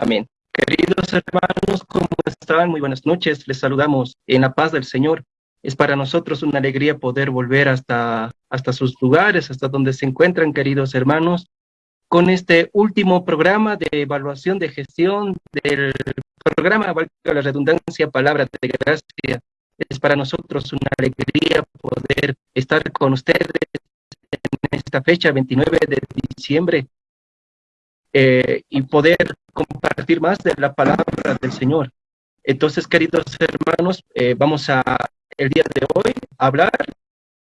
Amén. Queridos hermanos, ¿cómo están? Muy buenas noches. Les saludamos en la paz del Señor. Es para nosotros una alegría poder volver hasta, hasta sus lugares, hasta donde se encuentran, queridos hermanos, con este último programa de evaluación de gestión del programa, valga la redundancia, Palabra de Gracia. Es para nosotros una alegría poder estar con ustedes en esta fecha, 29 de diciembre, eh, y poder compartir más de la palabra del Señor. Entonces, queridos hermanos, eh, vamos a el día de hoy hablar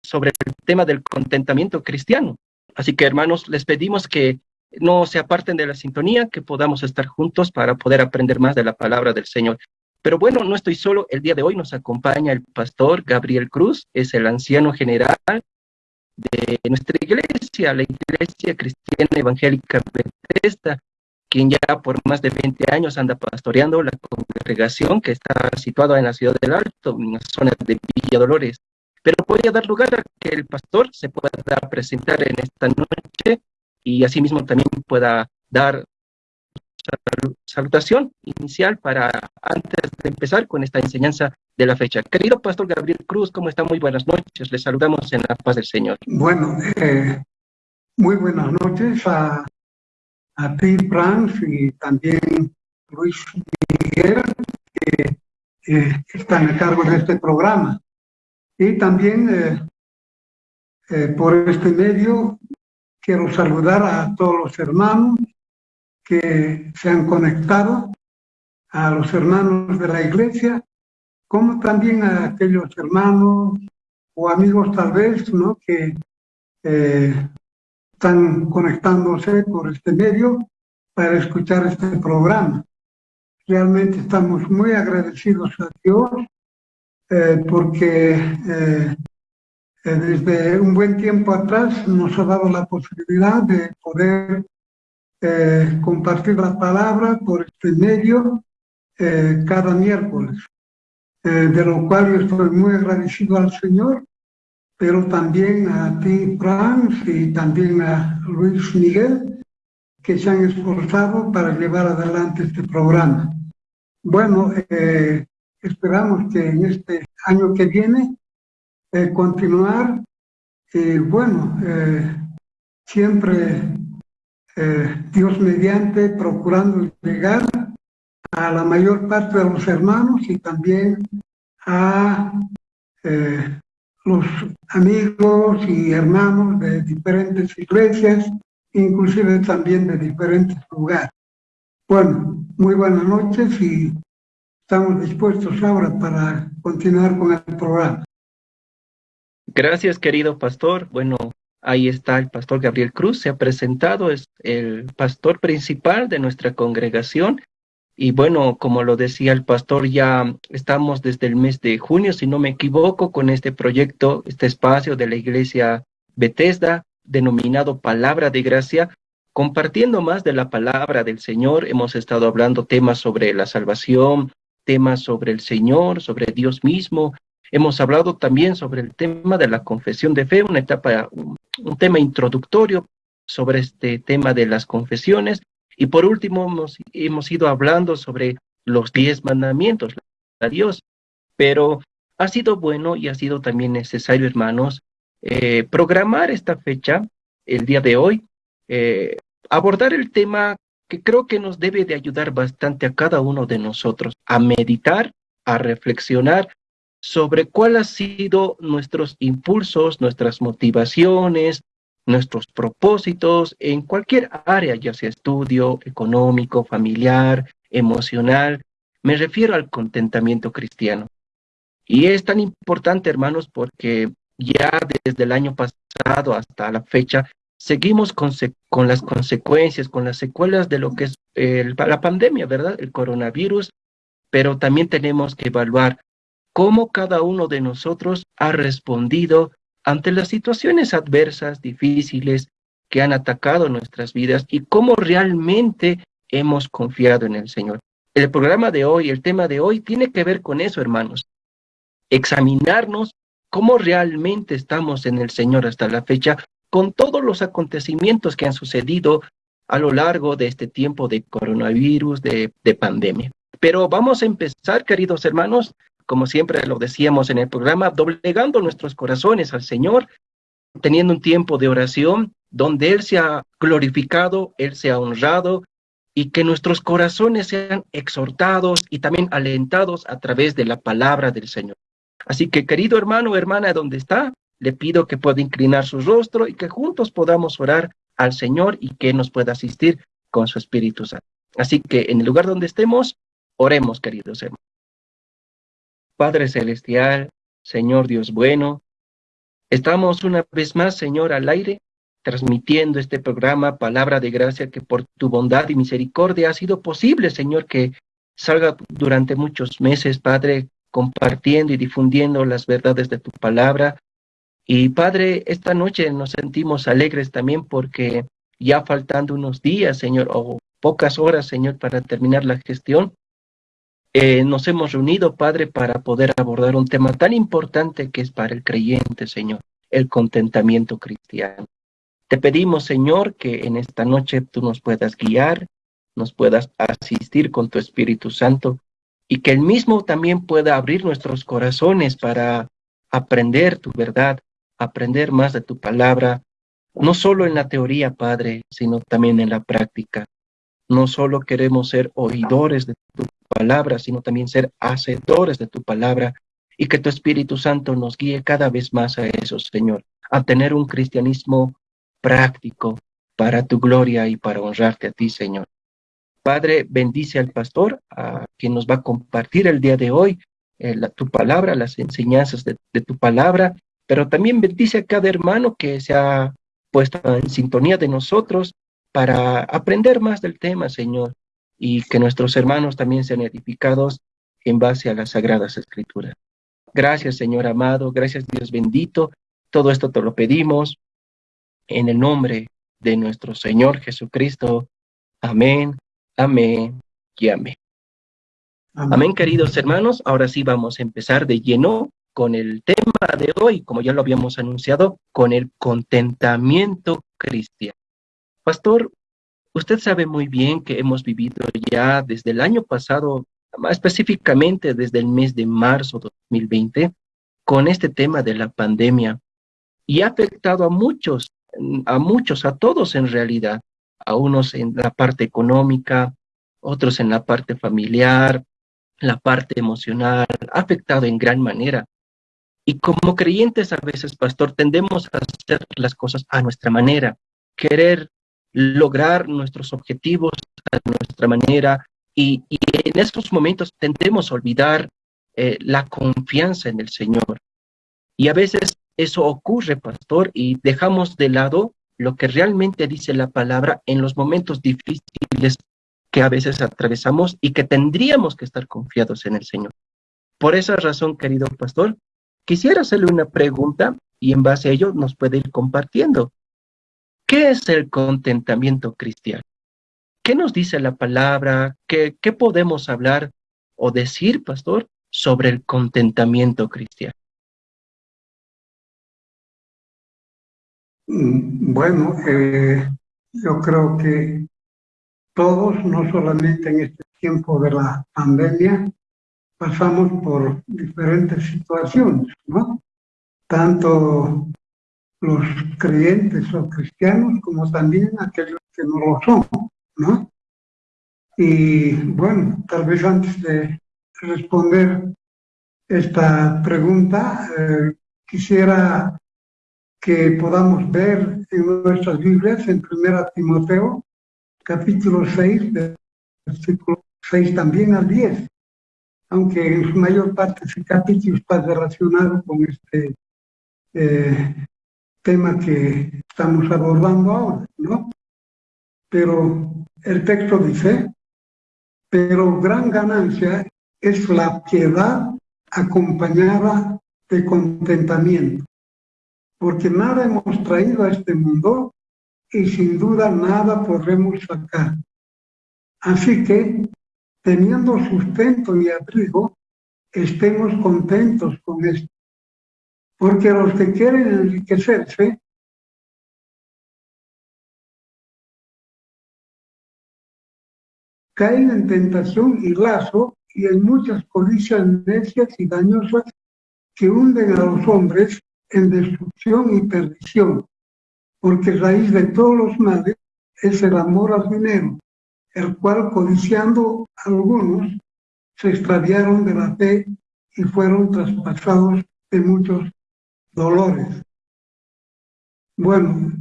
sobre el tema del contentamiento cristiano. Así que, hermanos, les pedimos que no se aparten de la sintonía, que podamos estar juntos para poder aprender más de la palabra del Señor. Pero bueno, no estoy solo. El día de hoy nos acompaña el pastor Gabriel Cruz, es el anciano general de nuestra iglesia, la Iglesia Cristiana Evangélica Bethesda, quien ya por más de 20 años anda pastoreando la congregación que está situada en la ciudad del Alto, en la zona de Villa Dolores. Pero voy dar lugar a que el pastor se pueda presentar en esta noche y asimismo también pueda dar salutación inicial para antes de empezar con esta enseñanza de la fecha. Querido Pastor Gabriel Cruz, ¿cómo está? Muy buenas noches. Le saludamos en la paz del Señor. Bueno, eh, muy buenas noches a, a Franz, y también Luis Miguel, que eh, están a cargo de este programa. Y también eh, eh, por este medio quiero saludar a todos los hermanos que se han conectado, a los hermanos de la iglesia, como también a aquellos hermanos o amigos tal vez, ¿no? Que están conectándose por este medio para escuchar este programa. Realmente estamos muy agradecidos a Dios eh, porque eh, eh, desde un buen tiempo atrás nos ha dado la posibilidad de poder compartir la palabra por este medio cada miércoles, de lo cual estoy muy agradecido al Señor pero también a ti, Franz, y también a Luis Miguel, que se han esforzado para llevar adelante este programa. Bueno, eh, esperamos que en este año que viene eh, continuar y bueno, eh, Dios mediante procurando llegar a la mayor parte de los hermanos y también a los amigos y hermanos de diferentes iglesias, inclusive también de diferentes lugares. Bueno, muy buenas noches y estamos dispuestos ahora para continuar con el programa. Gracias, querido pastor. Bueno, ahí está el pastor Gabriel Cruz, se ha presentado, es el pastor principal de nuestra congregación y bueno, como lo decía el pastor, ya estamos desde el mes de junio, si no me equivoco, con este proyecto, este espacio de la iglesia Bethesda, denominado Palabra de Gracia, compartiendo más de la palabra del Señor. Hemos estado hablando temas sobre la salvación, temas sobre el Señor, sobre Dios mismo. Hemos hablado también sobre el tema de la confesión de fe, una etapa, un, tema introductorio sobre este tema de las confesiones. Y por último, hemos, hemos ido hablando sobre los diez mandamientos a Dios, pero ha sido bueno y ha sido también necesario, hermanos, eh, programar esta fecha, el día de hoy, eh, abordar el tema que creo que nos debe de ayudar bastante a cada uno de nosotros a meditar, a reflexionar sobre cuáles han sido nuestros impulsos, nuestras motivaciones, nuestros propósitos en cualquier área, ya sea estudio, económico, familiar, emocional. Me refiero al contentamiento cristiano. Y es tan importante, hermanos, porque ya desde el año pasado hasta la fecha, seguimos con, con las consecuencias, con las secuelas de lo que es la pandemia, ¿verdad? El coronavirus, pero también tenemos que evaluar cómo cada uno de nosotros ha respondido ante las situaciones adversas, difíciles, que han atacado nuestras vidas y cómo realmente hemos confiado en el Señor. El programa de hoy, el tema de hoy, tiene que ver con eso, hermanos. Examinarnos cómo realmente estamos en el Señor hasta la fecha, con todos los acontecimientos que han sucedido a lo largo de este tiempo de coronavirus, de, de pandemia. Pero vamos a empezar, queridos hermanos, como siempre lo decíamos en el programa, doblegando nuestros corazones al Señor, teniendo un tiempo de oración donde Él sea glorificado, Él sea honrado y que nuestros corazones sean exhortados y también alentados a través de la palabra del Señor. Así que, querido hermano o hermana, donde está, le pido que pueda inclinar su rostro y que juntos podamos orar al Señor y que nos pueda asistir con su Espíritu Santo. Así que en el lugar donde estemos, oremos, queridos hermanos. Padre Celestial, Señor Dios bueno, estamos una vez más, Señor, al aire, transmitiendo este programa, Palabra de Gracia, que por tu bondad y misericordia ha sido posible, Señor, que salga durante muchos meses, Padre, compartiendo y difundiendo las verdades de tu palabra. Y Padre, esta noche nos sentimos alegres también porque ya faltando unos días, Señor, o pocas horas, Señor, para terminar la gestión, eh, nos hemos reunido, Padre, para poder abordar un tema tan importante que es para el creyente, Señor, el contentamiento cristiano. Te pedimos, Señor, que en esta noche tú nos puedas guiar, nos puedas asistir con tu Espíritu Santo y que el mismo también pueda abrir nuestros corazones para aprender tu verdad, aprender más de tu palabra, no solo en la teoría, Padre, sino también en la práctica. No solo queremos ser oidores de tu palabra, sino también ser hacedores de tu palabra y que tu Espíritu Santo nos guíe cada vez más a eso, Señor, a tener un cristianismo práctico para tu gloria y para honrarte a ti, Señor. Padre, bendice al pastor, a quien nos va a compartir el día de hoy eh, tu palabra, las enseñanzas de, de, tu palabra, pero también bendice a cada hermano que se ha puesto en sintonía de nosotros para aprender más del tema, Señor, y que nuestros hermanos también sean edificados en base a las sagradas escrituras. Gracias, Señor amado, gracias Dios bendito. Todo esto te lo pedimos en el nombre de nuestro Señor Jesucristo. Amén Amén y amén. amén. queridos hermanos. Ahora sí vamos a empezar de lleno con el tema de hoy, como ya lo habíamos anunciado, con el contentamiento cristiano. Pastor, usted sabe muy bien que hemos vivido ya desde el año pasado, más específicamente desde el mes de marzo de 2020, con este tema de la pandemia y ha afectado a muchos, a muchos, a todos en realidad a unos en la parte económica, otros en la parte familiar, la parte emocional, ha afectado en gran manera. Y como creyentes a veces, pastor, tendemos a hacer las cosas a nuestra manera, querer lograr nuestros objetivos a nuestra manera y, en esos momentos tendemos a olvidar eh, la confianza en el Señor. Y a veces eso ocurre, pastor, y dejamos de lado lo que realmente dice la palabra en los momentos difíciles que a veces atravesamos y que tendríamos que estar confiados en el Señor. Por esa razón, querido pastor, quisiera hacerle una pregunta y en base a ello nos puede ir compartiendo. ¿Qué es el contentamiento cristiano? ¿Qué nos dice la palabra? ¿Qué, podemos hablar o decir, pastor, sobre el contentamiento cristiano? Mm, bueno, eh, yo creo que todos, no solamente en este tiempo de la pandemia, pasamos por diferentes situaciones, ¿no? Tanto los creyentes o cristianos como también aquellos que no lo son, ¿no? Y bueno, tal vez antes de responder esta pregunta, eh, quisiera que podamos ver en nuestras Biblias, en 1 Timoteo, capítulo 6, versículo 6 también al 10, aunque en su mayor parte ese capítulo está relacionado con este eh, tema que estamos abordando ahora, ¿no? Pero el texto dice, pero gran ganancia es la piedad acompañada de contentamiento porque nada hemos traído a este mundo y sin duda nada podremos sacar. Así que, teniendo sustento y abrigo, estemos contentos con esto. Porque los que quieren enriquecerse caen en tentación y lazo y en muchas codicias necias y dañosas que hunden a los hombres en destrucción y perdición, porque raíz de todos los males es el amor al dinero, el cual codiciando algunos se extraviaron de la fe y fueron traspasados de muchos dolores. Bueno,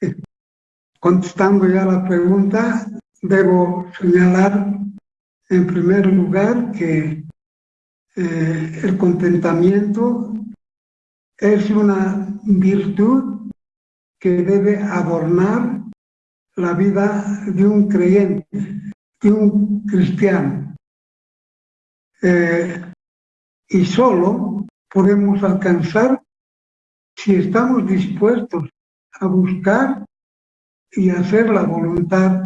eh, contestando ya la pregunta, debo señalar en primer lugar que eh, el contentamiento es una virtud que debe adornar la vida de un creyente, de un cristiano. Eh, y solo podemos alcanzar si estamos dispuestos a buscar y hacer la voluntad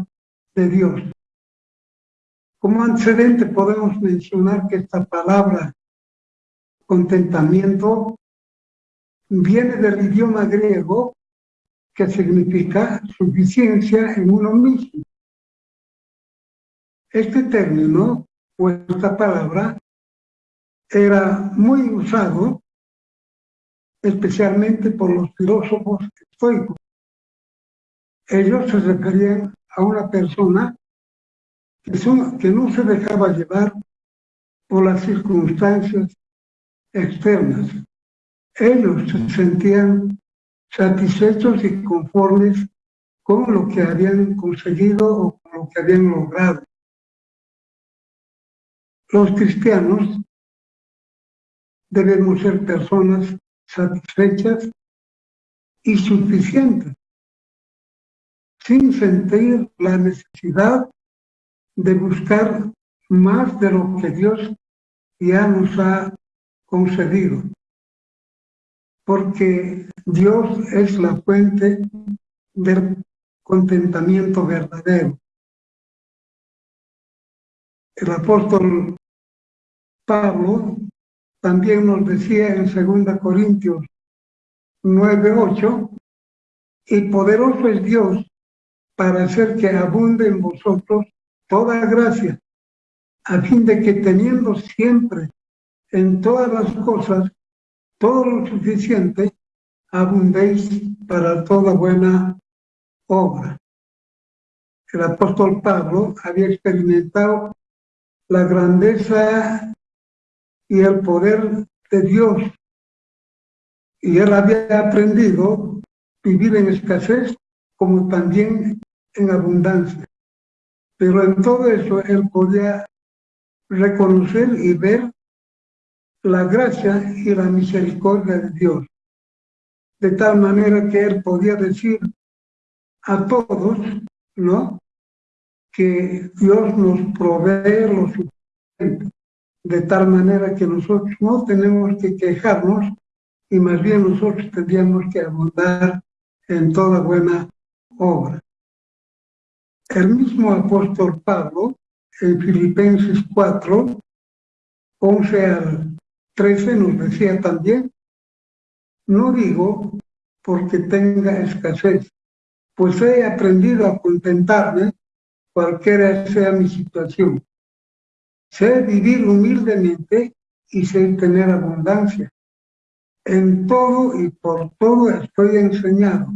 de Dios. Como antecedente podemos mencionar que esta palabra contentamiento viene del idioma griego que significa suficiencia en uno mismo. Este término o esta palabra era muy usado especialmente por los filósofos estoicos. Ellos se referían a una persona que, no se dejaba llevar por las circunstancias externas. Ellos se sentían satisfechos y conformes con lo que habían conseguido o con lo que habían logrado. Los cristianos debemos ser personas satisfechas y suficientes, sin sentir la necesidad de buscar más de lo que Dios ya nos ha concedido. Porque Dios es la fuente del contentamiento verdadero. El apóstol Pablo también nos decía en 2 Corintios 9:8, y poderoso es Dios para hacer que abunde en vosotros toda gracia, a fin de que teniendo siempre en todas las cosas todo lo suficiente, abundéis para toda buena obra. El apóstol Pablo había experimentado la grandeza y el poder de Dios y él había aprendido vivir en escasez como también en abundancia. Pero en todo eso él podía reconocer y ver la gracia y la misericordia de Dios. De tal manera que él podía decir a todos, ¿no? Que Dios nos provee lo. De tal manera que nosotros no tenemos que quejarnos y más bien nosotros tendríamos que abundar en toda buena obra. El mismo apóstol Pablo, en Filipenses 4, 11 al 13, nos decía también, no digo porque tenga escasez, pues he aprendido a contentarme cualquiera sea mi situación. Sé vivir humildemente y sé tener abundancia. En todo y por todo estoy enseñado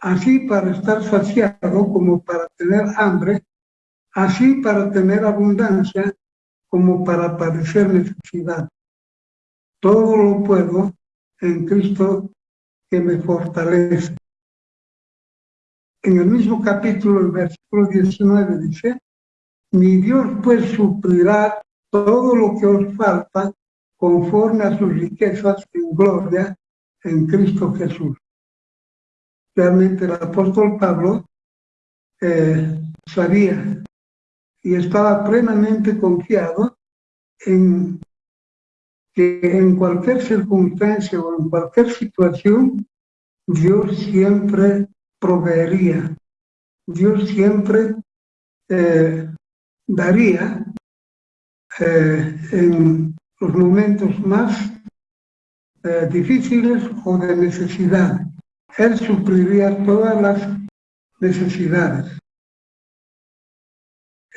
así para estar saciado como para tener hambre, así para tener abundancia como para padecer necesidad. Todo lo puedo en Cristo que me fortalece. En el mismo capítulo, el versículo 19 dice, mi Dios pues suplirá todo lo que os falta conforme a sus riquezas en gloria en Cristo Jesús. Realmente el apóstol Pablo eh, sabía y estaba plenamente confiado en que en cualquier circunstancia o en cualquier situación, Dios siempre proveería, Dios siempre eh, daría eh, en los momentos más difíciles o de necesidad. Él supliría todas las necesidades.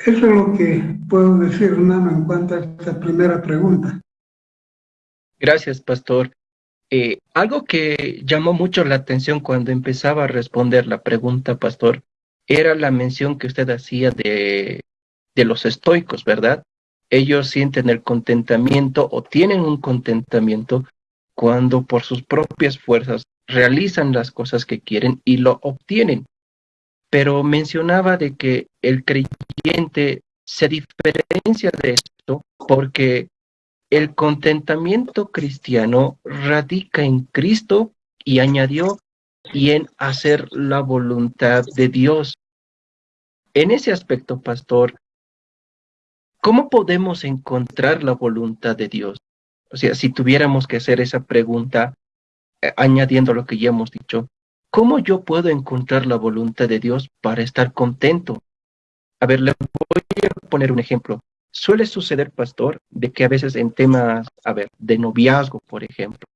Eso es lo que puedo decir, hermano, en cuanto a esta primera pregunta. Gracias, pastor. Eh, algo que llamó mucho la atención cuando empezaba a responder la pregunta, pastor, era la mención que usted hacía de, de los estoicos, ¿verdad? Ellos sienten el contentamiento o tienen un contentamiento cuando por sus propias fuerzas realizan las cosas que quieren y lo obtienen. Pero mencionaba de que el creyente se diferencia de esto porque el contentamiento cristiano radica en Cristo y añadió y en hacer la voluntad de Dios. En ese aspecto, pastor, ¿cómo podemos encontrar la voluntad de Dios? O sea, si tuviéramos que hacer esa pregunta, eh, añadiendo lo que ya hemos dicho, ¿cómo yo puedo encontrar la voluntad de Dios para estar contento? A ver, le voy a poner un ejemplo. Suele suceder, pastor, de que a veces en temas, a ver, de noviazgo, por ejemplo,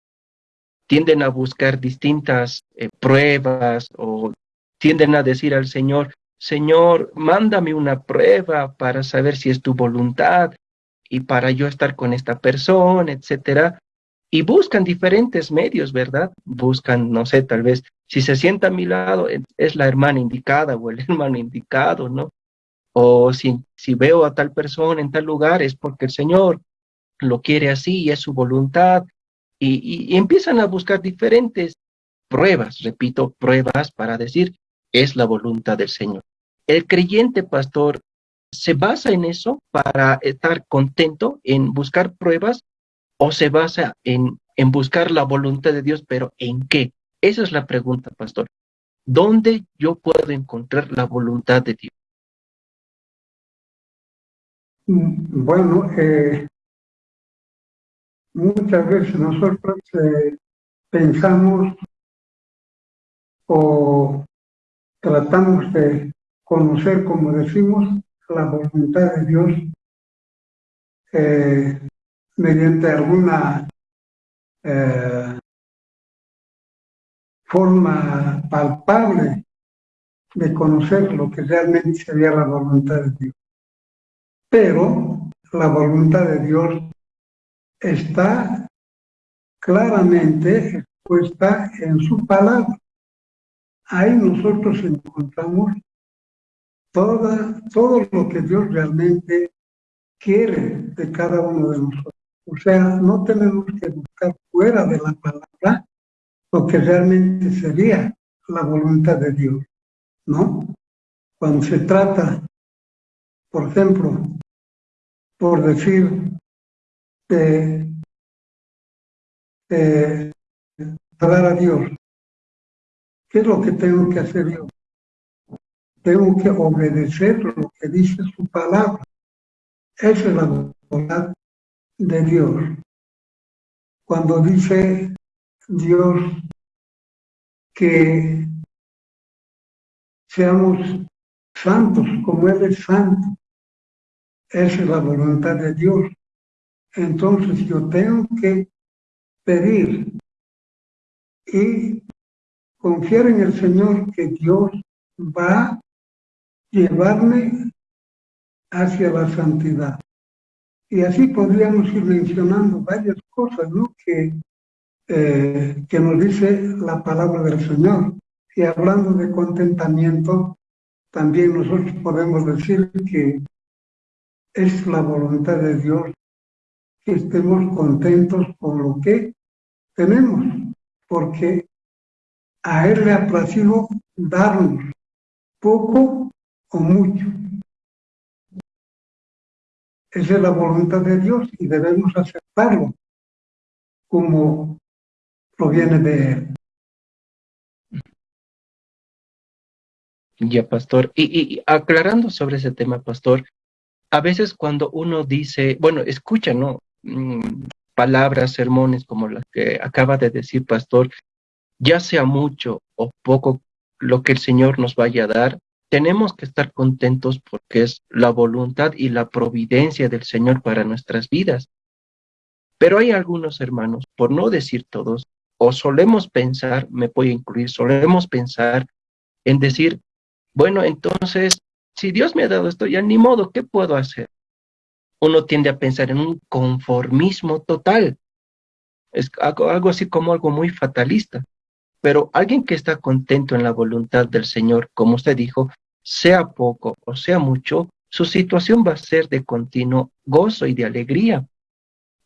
tienden a buscar distintas eh, pruebas o tienden a decir al Señor, Señor, mándame una prueba para saber si es tu voluntad y para yo estar con esta persona, etcétera. Y buscan diferentes medios, ¿verdad? Buscan, no sé, tal vez, si se sienta a mi lado, es la hermana indicada o el hermano indicado, ¿no? O si, si veo a tal persona en tal lugar es porque el Señor lo quiere así y es su voluntad. Y, y, empiezan a buscar diferentes pruebas, repito, pruebas para decir, es la voluntad del Señor. El creyente pastor se basa en eso para estar contento en buscar pruebas o se basa en, en buscar la voluntad de Dios, pero ¿en qué? Esa es la pregunta, pastor. ¿Dónde yo puedo encontrar la voluntad de Dios? Mm, bueno, eh, muchas veces nosotros eh, pensamos o tratamos de conocer, como decimos, la voluntad de Dios eh, mediante alguna forma palpable de conocer lo que realmente sería la voluntad de Dios. Pero la voluntad de Dios está claramente expuesta en su palabra. Ahí nosotros encontramos toda, todo lo que Dios realmente quiere de cada uno de nosotros. O sea, no tenemos que buscar fuera de la palabra lo que realmente sería la voluntad de Dios, ¿no? Cuando se trata, por ejemplo, por decir, de, de a Dios. ¿Qué es lo que tengo que hacer yo? Tengo que obedecer lo que dice su palabra. Esa es la voluntad de Dios. Cuando dice Dios que seamos santos como Él es santo, esa es la voluntad de Dios. Entonces yo tengo que pedir y confiar en el Señor que Dios va llevarme hacia la santidad. Y así podríamos ir mencionando varias cosas ¿no? que, eh, que nos dice la palabra del Señor. Y hablando de contentamiento, también nosotros podemos decir que es la voluntad de Dios que estemos contentos con lo que tenemos, porque a Él le ha placido darnos poco o mucho. Esa es la voluntad de Dios y debemos aceptarlo como proviene de Él. Ya, pastor. Y, y, aclarando sobre ese tema, pastor, a veces cuando uno dice, bueno, escucha, ¿no? Mm, palabras, sermones como las que acaba de decir Pastor, ya sea mucho o poco lo que el Señor nos vaya a dar, tenemos que estar contentos porque es la voluntad y la providencia del Señor para nuestras vidas. Pero hay algunos hermanos, por no decir todos, o solemos pensar, me puedo incluir, solemos pensar en decir, bueno, entonces si Dios me ha dado esto, ya ni modo, ¿qué puedo hacer? Uno tiende a pensar en un conformismo total. Es algo, algo así como algo muy fatalista. Pero alguien que está contento en la voluntad del Señor, como usted dijo, sea poco o sea mucho, su situación va a ser de continuo gozo y de alegría.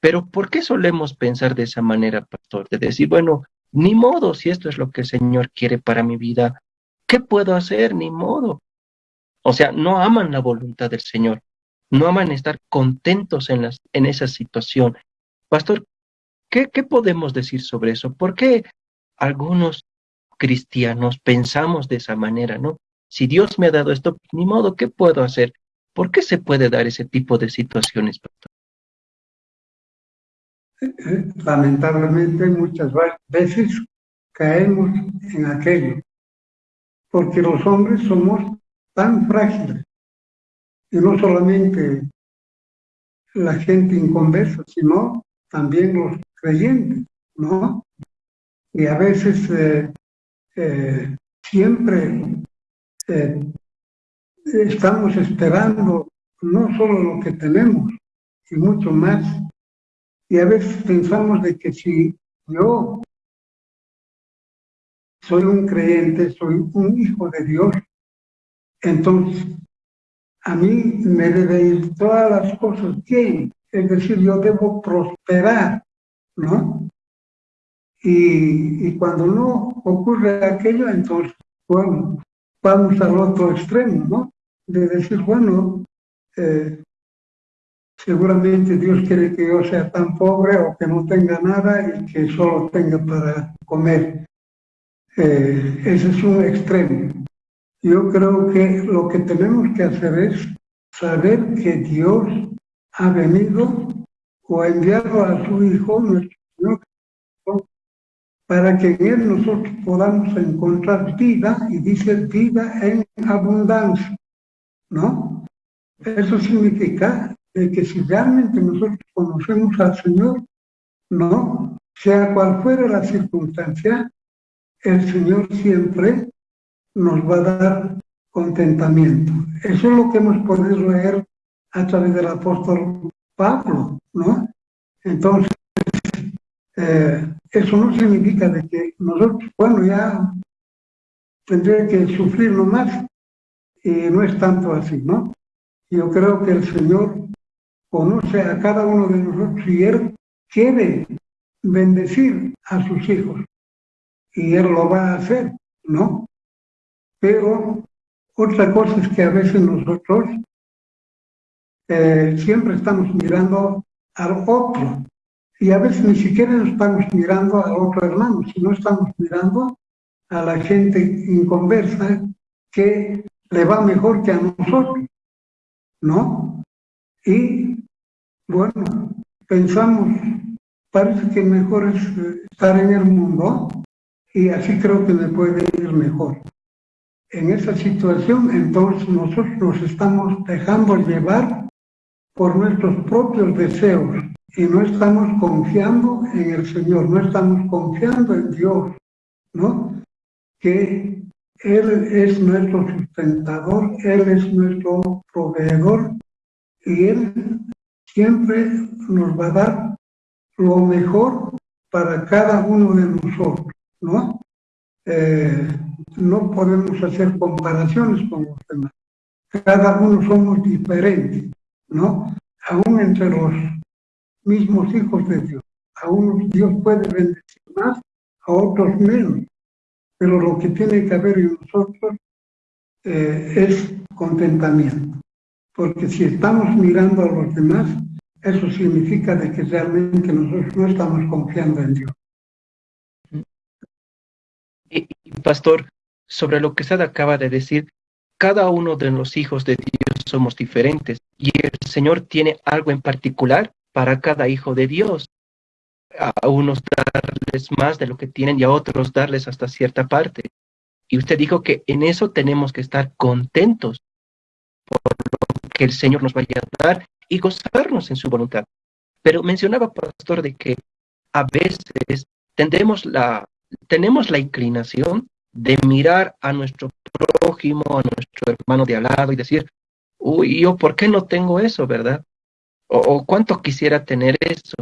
Pero ¿por qué solemos pensar de esa manera, pastor? De decir, bueno, ni modo, si esto es lo que el Señor quiere para mi vida, ¿qué puedo hacer? Ni modo. O sea, no aman la voluntad del Señor, no aman estar contentos en, las, en esa situación. Pastor, ¿qué, ¿qué podemos decir sobre eso? ¿Por qué algunos cristianos pensamos de esa manera, ¿no? Si Dios me ha dado esto, ni modo, ¿qué puedo hacer? ¿Por qué se puede dar ese tipo de situaciones, lamentablemente muchas veces caemos en aquello, porque los hombres somos tan frágiles, y no solamente la gente inconversa, sino también los creyentes, ¿no? Y a veces eh, eh, siempre eh, estamos esperando no solo lo que tenemos, y mucho más y a veces pensamos de que si yo soy un creyente, soy un hijo de Dios, entonces a mí me debe ir todas las cosas bien, es decir, yo debo prosperar, ¿no? Y, cuando no ocurre aquello, entonces, bueno, vamos al otro extremo, ¿no? De decir, bueno, eh, seguramente Dios quiere que yo sea tan pobre o que no tenga nada y que solo tenga para comer. Eh, ese es un extremo. Yo creo que lo que tenemos que hacer es saber que Dios ha venido o ha enviado a su Hijo, nuestro para que en Él nosotros podamos encontrar vida, y dice vida en abundancia, ¿no? Eso significa que si realmente nosotros conocemos al Señor, no, sea cual fuera la circunstancia, el Señor siempre nos va a dar contentamiento. Eso es lo que hemos podido leer a través del apóstol Pablo, ¿no? Entonces, eh, eso no significa de que nosotros, bueno, ya tendría que sufrir más y no es tanto así, ¿no? Yo creo que el Señor conoce a cada uno de nosotros y Él quiere bendecir a sus hijos. Y Él lo va a hacer, ¿no? Pero otra cosa es que a veces nosotros eh, siempre estamos mirando al otro. Y a veces ni siquiera estamos mirando al otro hermano, sino estamos mirando a la gente inconversa que le va mejor que a nosotros, ¿no? Y bueno, pensamos, parece que mejor es eh, estar en el mundo y así creo que me puede ir mejor. En esa situación, entonces nosotros nos estamos dejando llevar por nuestros propios deseos y no estamos confiando en el Señor, no estamos confiando en Dios, ¿no? Que Él es nuestro sustentador, Él es nuestro proveedor y Él siempre nos va a dar lo mejor para cada uno de nosotros, ¿no? Eh, no podemos hacer comparaciones con los demás. Cada uno somos diferentes, ¿no? Aún entre los mismos hijos de Dios. A unos Dios puede bendecir más, a otros menos. Pero lo que tiene que haber en nosotros eh, es contentamiento porque si estamos mirando a los demás, eso significa de que realmente nosotros no estamos confiando en Dios. Y, pastor, sobre lo que usted acaba de decir, cada uno de los hijos de Dios somos diferentes y el Señor tiene algo en particular para cada hijo de Dios. A unos darles más de lo que tienen y a otros darles hasta cierta parte. Y usted dijo que en eso tenemos que estar contentos por que el Señor nos vaya a dar y gozarnos en su voluntad. Pero mencionaba, pastor, de que a veces tendemos la, tenemos la inclinación de mirar a nuestro prójimo, a nuestro hermano de al lado y decir, uy, yo por qué no tengo eso, ¿verdad? O, cuánto quisiera tener eso.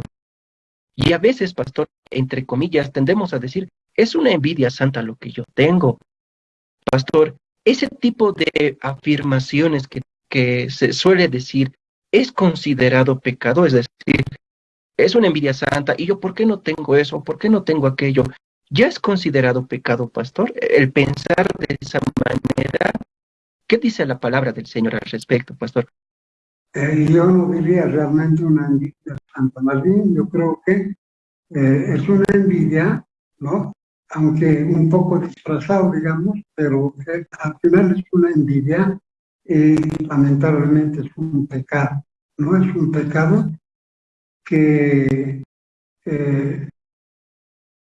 Y a veces, pastor, entre comillas, tendemos a decir, es una envidia santa lo que yo tengo. Pastor, ese tipo de afirmaciones que, que se suele decir es considerado pecado, es decir, es una envidia santa, y yo, ¿por qué no tengo eso? ¿Por qué no tengo aquello? ¿Ya es considerado pecado, pastor? El pensar de esa manera. ¿Qué dice la palabra del Señor al respecto, pastor? Eh, yo no diría realmente una envidia santa, más bien yo creo que eh, es una envidia, ¿no? Aunque un poco disfrazado, digamos, pero al final es una envidia y lamentablemente es un pecado, ¿no? Es un pecado que, eh,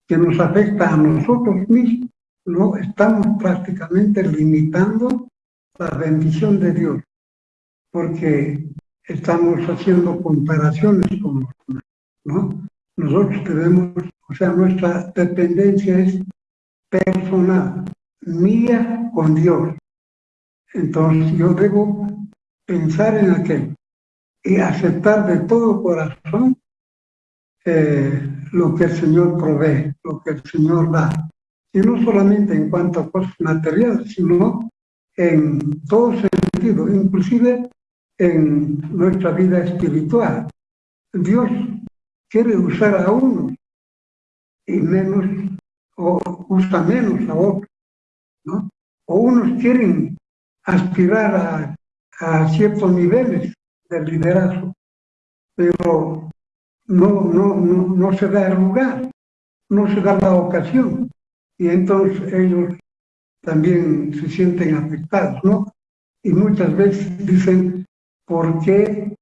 que nos afecta a nosotros mismos, ¿no? Estamos prácticamente limitando la bendición de Dios, porque estamos haciendo comparaciones con los demás, ¿no? Nosotros tenemos, o sea, nuestra dependencia es personal, mía con Dios. Entonces yo debo pensar en aquel y aceptar de todo corazón eh, lo que el Señor provee, lo que el Señor da. Y no solamente en cuanto a cosas materiales, sino en todo sentido, inclusive en nuestra vida espiritual. Dios quiere usar a uno y menos, o usa menos a otros, ¿no? O unos quieren aspirar a, a ciertos niveles de liderazgo, pero no, no, no, no se da el lugar, no se da la ocasión, y entonces ellos también se sienten afectados, ¿no? Y muchas veces dicen, ¿por qué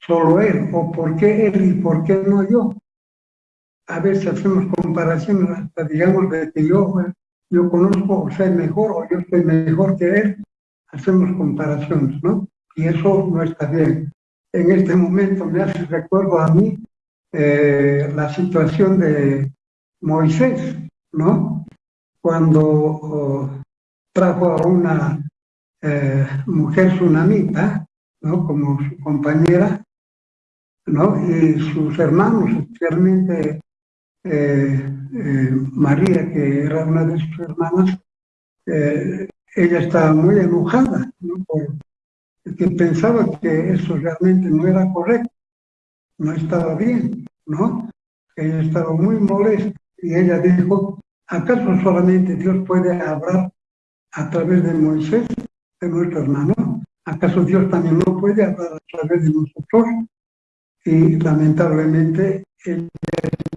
solo él? ¿O por qué él y por qué no yo? A veces hacemos comparaciones hasta digamos de que yo, conozco o sé mejor o yo soy mejor que él, hacemos comparaciones, ¿no? Y eso no está bien. En este momento me hace recuerdo a mí eh, la situación de Moisés, ¿no? Cuando oh, trajo a una eh, mujer tsunamita, ¿no? Como su compañera, ¿no? Y sus hermanos, especialmente eh, María, que era una de sus hermanas, ella estaba muy enojada, ¿no? Porque pensaba que eso realmente no era correcto, no estaba bien, ¿no? Ella estaba muy molesta y ella dijo, ¿acaso solamente Dios puede hablar a través de Moisés, de nuestro hermano? ¿Acaso Dios también no puede hablar a través de nosotros? Y lamentablemente ella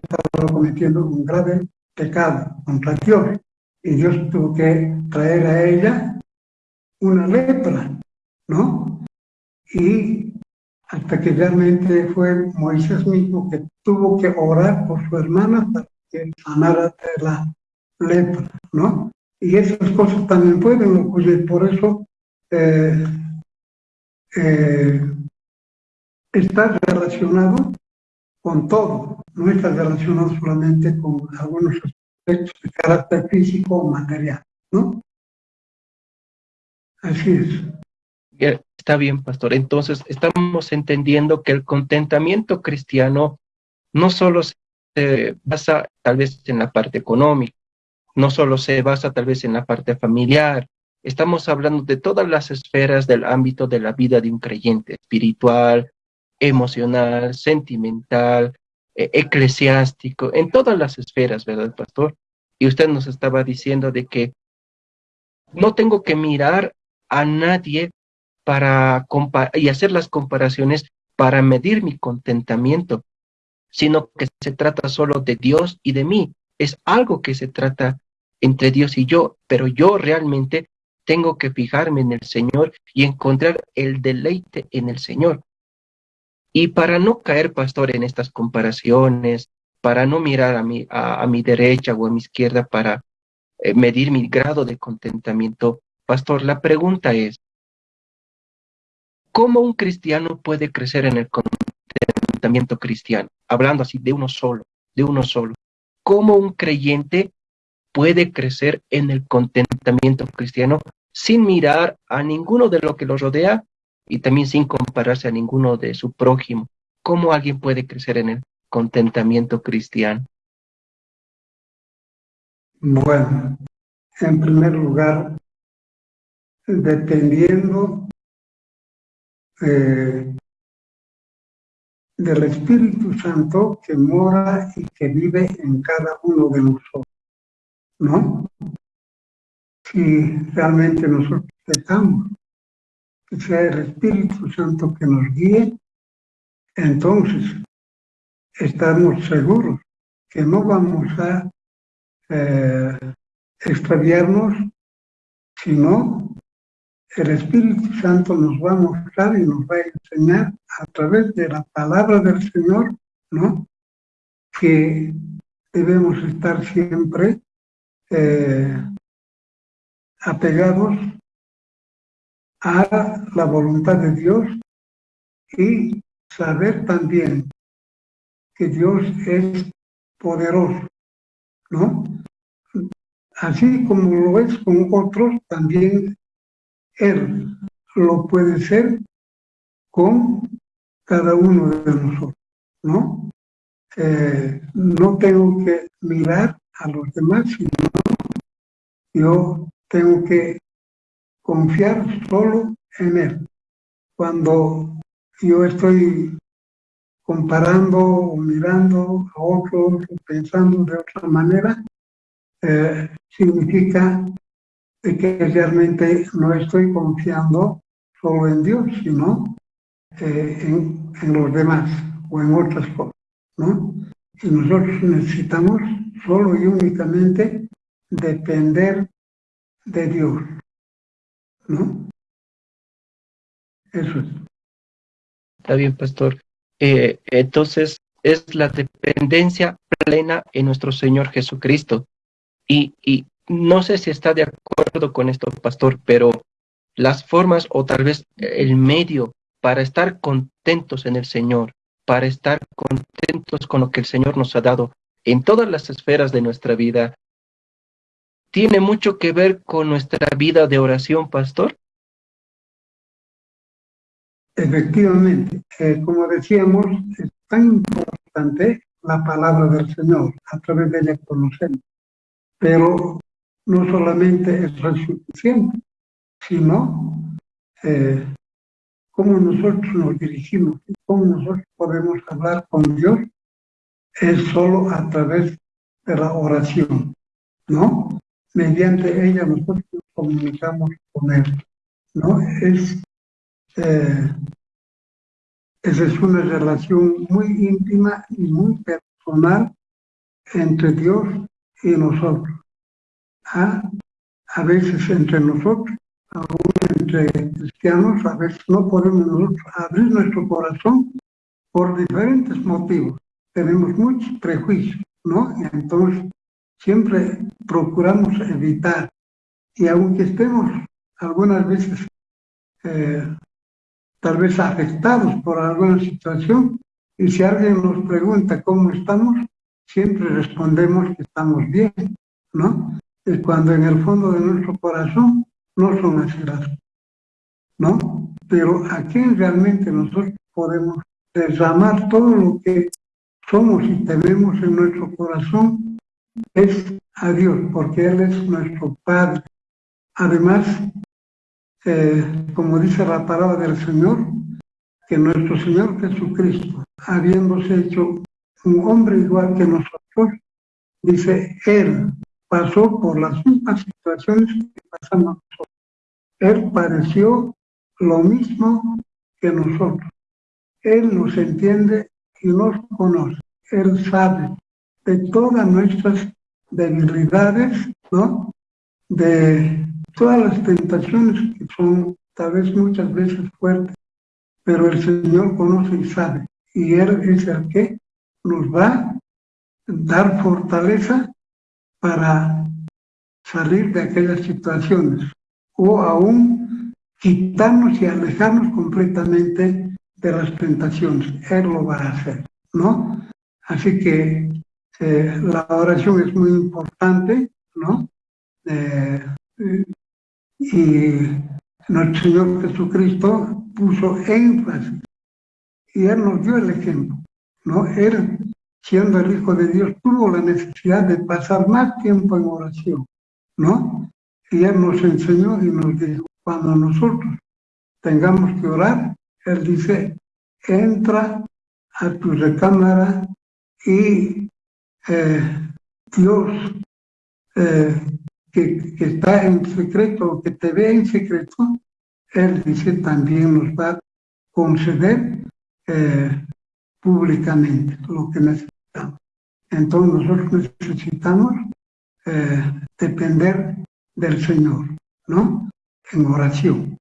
estaba cometiendo un grave pecado contra Dios y Dios tuvo que traer a ella una lepra, ¿no? Y hasta que realmente fue Moisés mismo que tuvo que orar por su hermana para que sanara de la lepra, ¿no? Y esas cosas también pueden ocurrir, por eso eh, eh, está relacionado con todo, no está relacionado solamente con algunos de carácter físico o material, ¿no? Así es. Está bien, pastor. Entonces, estamos entendiendo que el contentamiento cristiano no solo se basa tal vez en la parte económica, no solo se basa tal vez en la parte familiar, estamos hablando de todas las esferas del ámbito de la vida de un creyente, espiritual, emocional, sentimental, e, eclesiástico, en todas las esferas, ¿verdad, pastor? Y usted nos estaba diciendo de que no tengo que mirar a nadie para y hacer las comparaciones para medir mi contentamiento, sino que se trata solo de Dios y de mí. Es algo que se trata entre Dios y yo, pero yo realmente tengo que fijarme en el Señor y encontrar el deleite en el Señor. Y para no caer, pastor, en estas comparaciones, para no mirar a mi, a, mi derecha o a mi izquierda para eh, medir mi grado de contentamiento, pastor, la pregunta es, ¿cómo un cristiano puede crecer en el contentamiento cristiano? Hablando así de uno solo, de uno solo. ¿Cómo un creyente puede crecer en el contentamiento cristiano sin mirar a ninguno de lo que lo rodea y también sin compararse a ninguno de su prójimo. ¿Cómo alguien puede crecer en el contentamiento cristiano? Bueno, en primer lugar, dependiendo eh, del Espíritu Santo que mora y que vive en cada uno de nosotros, ¿no? Si realmente nosotros dejamos que sea el Espíritu Santo que nos guíe, entonces estamos seguros que no vamos a eh, extraviarnos, sino el Espíritu Santo nos va a mostrar y nos va a enseñar a través de la palabra del Señor, ¿no? Que debemos estar siempre eh, apegados a la voluntad de Dios y saber también que Dios es poderoso, ¿no? Así como lo es con otros, también Él lo puede ser con cada uno de nosotros, ¿no? Eh, no tengo que mirar a los demás, sino yo tengo que confiar solo en Él. Cuando yo estoy comparando o mirando a otros, pensando de otra manera, eh, significa que realmente no estoy confiando solo en Dios, sino eh, en, en, los demás o en otras cosas, ¿no? Y nosotros necesitamos solo y únicamente depender de Dios, ¿no? Eso es. Está bien, pastor. Eh, entonces, es la dependencia plena en nuestro Señor Jesucristo. Y, y no sé si está de acuerdo con esto, pastor, pero las formas o tal vez el medio para estar contentos en el Señor, para estar contentos con lo que el Señor nos ha dado en todas las esferas de nuestra vida, tiene mucho que ver con nuestra vida de oración, pastor. Efectivamente, eh, como decíamos, es tan importante la palabra del Señor, a través de ella conocemos. Pero no solamente es suficiente, sino eh, cómo nosotros nos dirigimos, cómo nosotros podemos hablar con Dios, es solo a través de la oración, ¿no? Mediante ella nosotros comunicamos con Él, ¿no? Es eh, esa es una relación muy íntima y muy personal entre Dios y nosotros. ¿Ah? A veces entre nosotros, aún entre cristianos, a veces no podemos nosotros abrir nuestro corazón por diferentes motivos. Tenemos muchos prejuicios, ¿no? Entonces siempre procuramos evitar. Y aunque estemos algunas veces eh, tal vez afectados por alguna situación, y si alguien nos pregunta cómo estamos, siempre respondemos que estamos bien, ¿no? Y cuando en el fondo de nuestro corazón no son así las ¿no? Pero a quién realmente nosotros podemos derramar todo lo que somos y tenemos en nuestro corazón es a Dios, porque Él es nuestro Padre. Además, eh, como dice la palabra del Señor, que nuestro Señor Jesucristo, habiéndose hecho un hombre igual que nosotros, dice, Él pasó por las mismas situaciones que pasamos nosotros. Él pareció lo mismo que nosotros. Él nos entiende y nos conoce. Él sabe de todas nuestras debilidades, ¿no? De todas las tentaciones que son tal vez muchas veces fuertes, pero el Señor conoce y sabe, y Él es el que nos va a dar fortaleza para salir de aquellas situaciones, o aún quitarnos y alejarnos completamente de las tentaciones. Él lo va a hacer, ¿no? Así que eh, la oración es muy importante, ¿no? Eh, y nuestro Señor Jesucristo puso énfasis y Él nos dio el ejemplo, ¿no? Él, siendo el Hijo de Dios, tuvo la necesidad de pasar más tiempo en oración, ¿no? Y Él nos enseñó y nos dijo, cuando nosotros tengamos que orar, Él dice, entra a tu recámara y eh, Dios eh, que, está en secreto, que te ve en secreto, Él dice también nos va a conceder eh, públicamente lo que necesitamos. Entonces nosotros necesitamos depender del Señor, ¿no? En oración.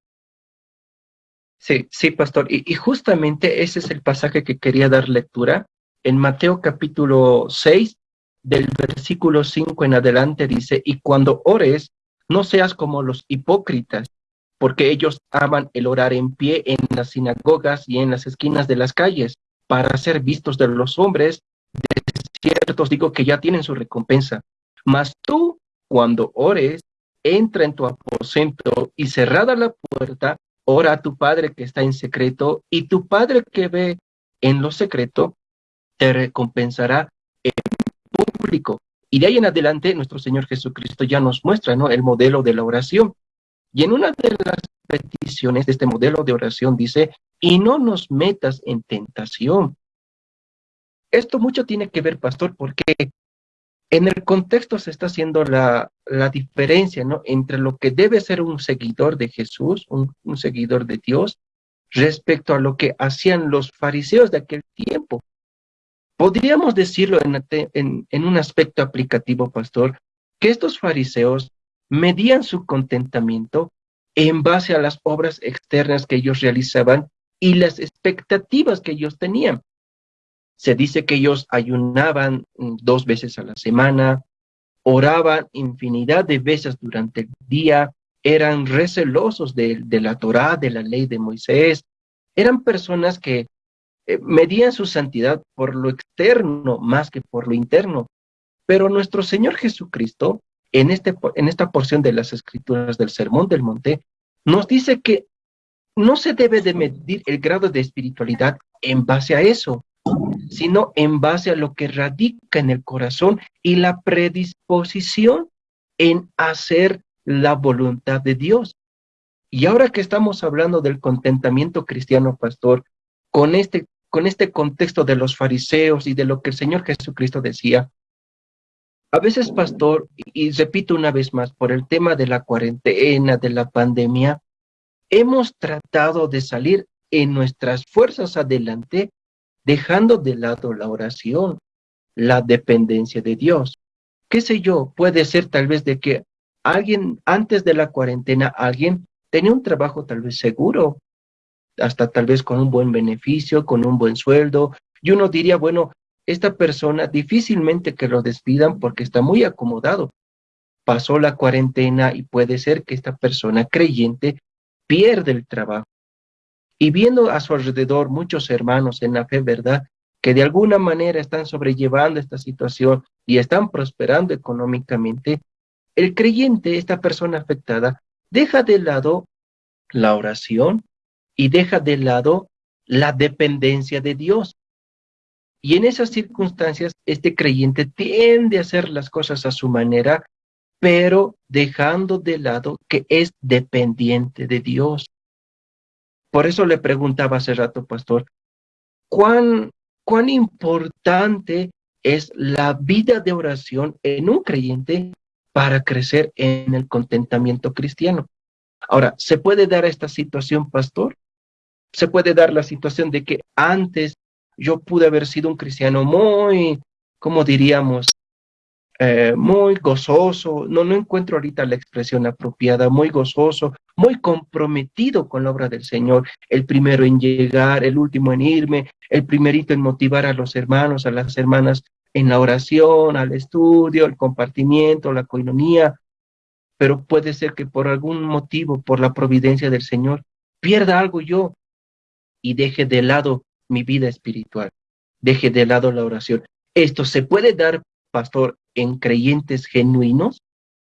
Sí, sí, pastor. Y, justamente ese es el pasaje que quería dar lectura. En Mateo capítulo 6, del versículo 5 en adelante, dice, y cuando ores, no seas como los hipócritas, porque ellos aman el orar en pie en las sinagogas y en las esquinas de las calles, para ser vistos de los hombres. De ciertos digo que ya tienen su recompensa. Mas tú, cuando ores, entra en tu aposento y cerrada la puerta, ora a tu Padre que está en secreto, y tu Padre que ve en lo secreto, te recompensará en público. Y de ahí en adelante, nuestro Señor Jesucristo ya nos muestra ¿no? el modelo de la oración. Y en una de las peticiones de este modelo de oración dice, y no nos metas en tentación. Esto mucho tiene que ver, pastor, porque en el contexto se está haciendo la, diferencia ¿no? entre lo que debe ser un seguidor de Jesús, un, seguidor de Dios, respecto a lo que hacían los fariseos de aquel tiempo. Podríamos decirlo en, un aspecto aplicativo, pastor, que estos fariseos medían su contentamiento en base a las obras externas que ellos realizaban y las expectativas que ellos tenían. Se dice que ellos ayunaban mm, dos veces a la semana, oraban infinidad de veces durante el día, eran recelosos de, la Torá, de la ley de Moisés, eran personas que eh, medían su santidad por lo externo más que por lo interno. Pero nuestro Señor Jesucristo, en, este, en esta porción de las escrituras del Sermón del Monte, nos dice que no se debe de medir el grado de espiritualidad en base a eso, sino en base a lo que radica en el corazón y la predisposición en hacer la voluntad de Dios. Y ahora que estamos hablando del contentamiento cristiano, pastor, con este, con este contexto de los fariseos y de lo que el Señor Jesucristo decía, a veces, pastor, y repito una vez más, por el tema de la cuarentena, de la pandemia, hemos tratado de salir en nuestras fuerzas adelante dejando de lado la oración, la dependencia de Dios. ¿Qué sé yo? Puede ser tal vez de que alguien antes de la cuarentena, alguien tenía un trabajo tal vez seguro, hasta tal vez con un buen beneficio, con un buen sueldo, y uno diría, bueno, esta persona difícilmente que lo despidan porque está muy acomodado. Pasó la cuarentena y puede ser que esta persona creyente pierde el trabajo y viendo a su alrededor muchos hermanos en la fe, ¿verdad? Que de alguna manera están sobrellevando esta situación y están prosperando económicamente, el creyente, esta persona afectada, deja de lado la oración y deja de lado la dependencia de Dios. Y en esas circunstancias, este creyente tiende a hacer las cosas a su manera, pero dejando de lado que es dependiente de Dios. Por eso le preguntaba hace rato, pastor, ¿cuán, cuán importante es la vida de oración en un creyente para crecer en el contentamiento cristiano? Ahora, ¿se puede dar esta situación, pastor? ¿Se puede dar la situación de que antes yo pude haber sido un cristiano muy, como diríamos, eh, muy gozoso, no, no encuentro ahorita la expresión apropiada, muy gozoso, muy comprometido con la obra del Señor, el primero en llegar, el último en irme, el primerito en motivar a los hermanos, a las hermanas en la oración, al estudio, el compartimiento, la coinonía, pero puede ser que por algún motivo, por la providencia del Señor, pierda algo yo y deje de lado mi vida espiritual, deje de lado la oración. Esto se puede dar, pastor, en creyentes genuinos,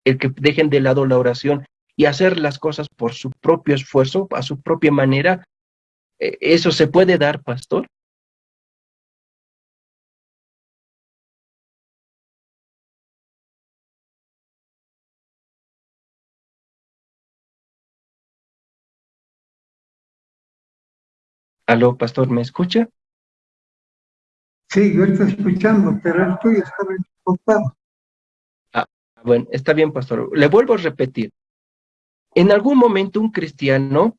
el que dejen de lado la oración y hacer las cosas por su propio esfuerzo, a su propia manera, eh, ¿eso se puede dar, pastor? Aló, pastor, ¿me escucha? Sí, yo estoy escuchando, pero estoy estaba Ah, bueno, está bien, pastor. Le vuelvo a repetir. En algún momento un cristiano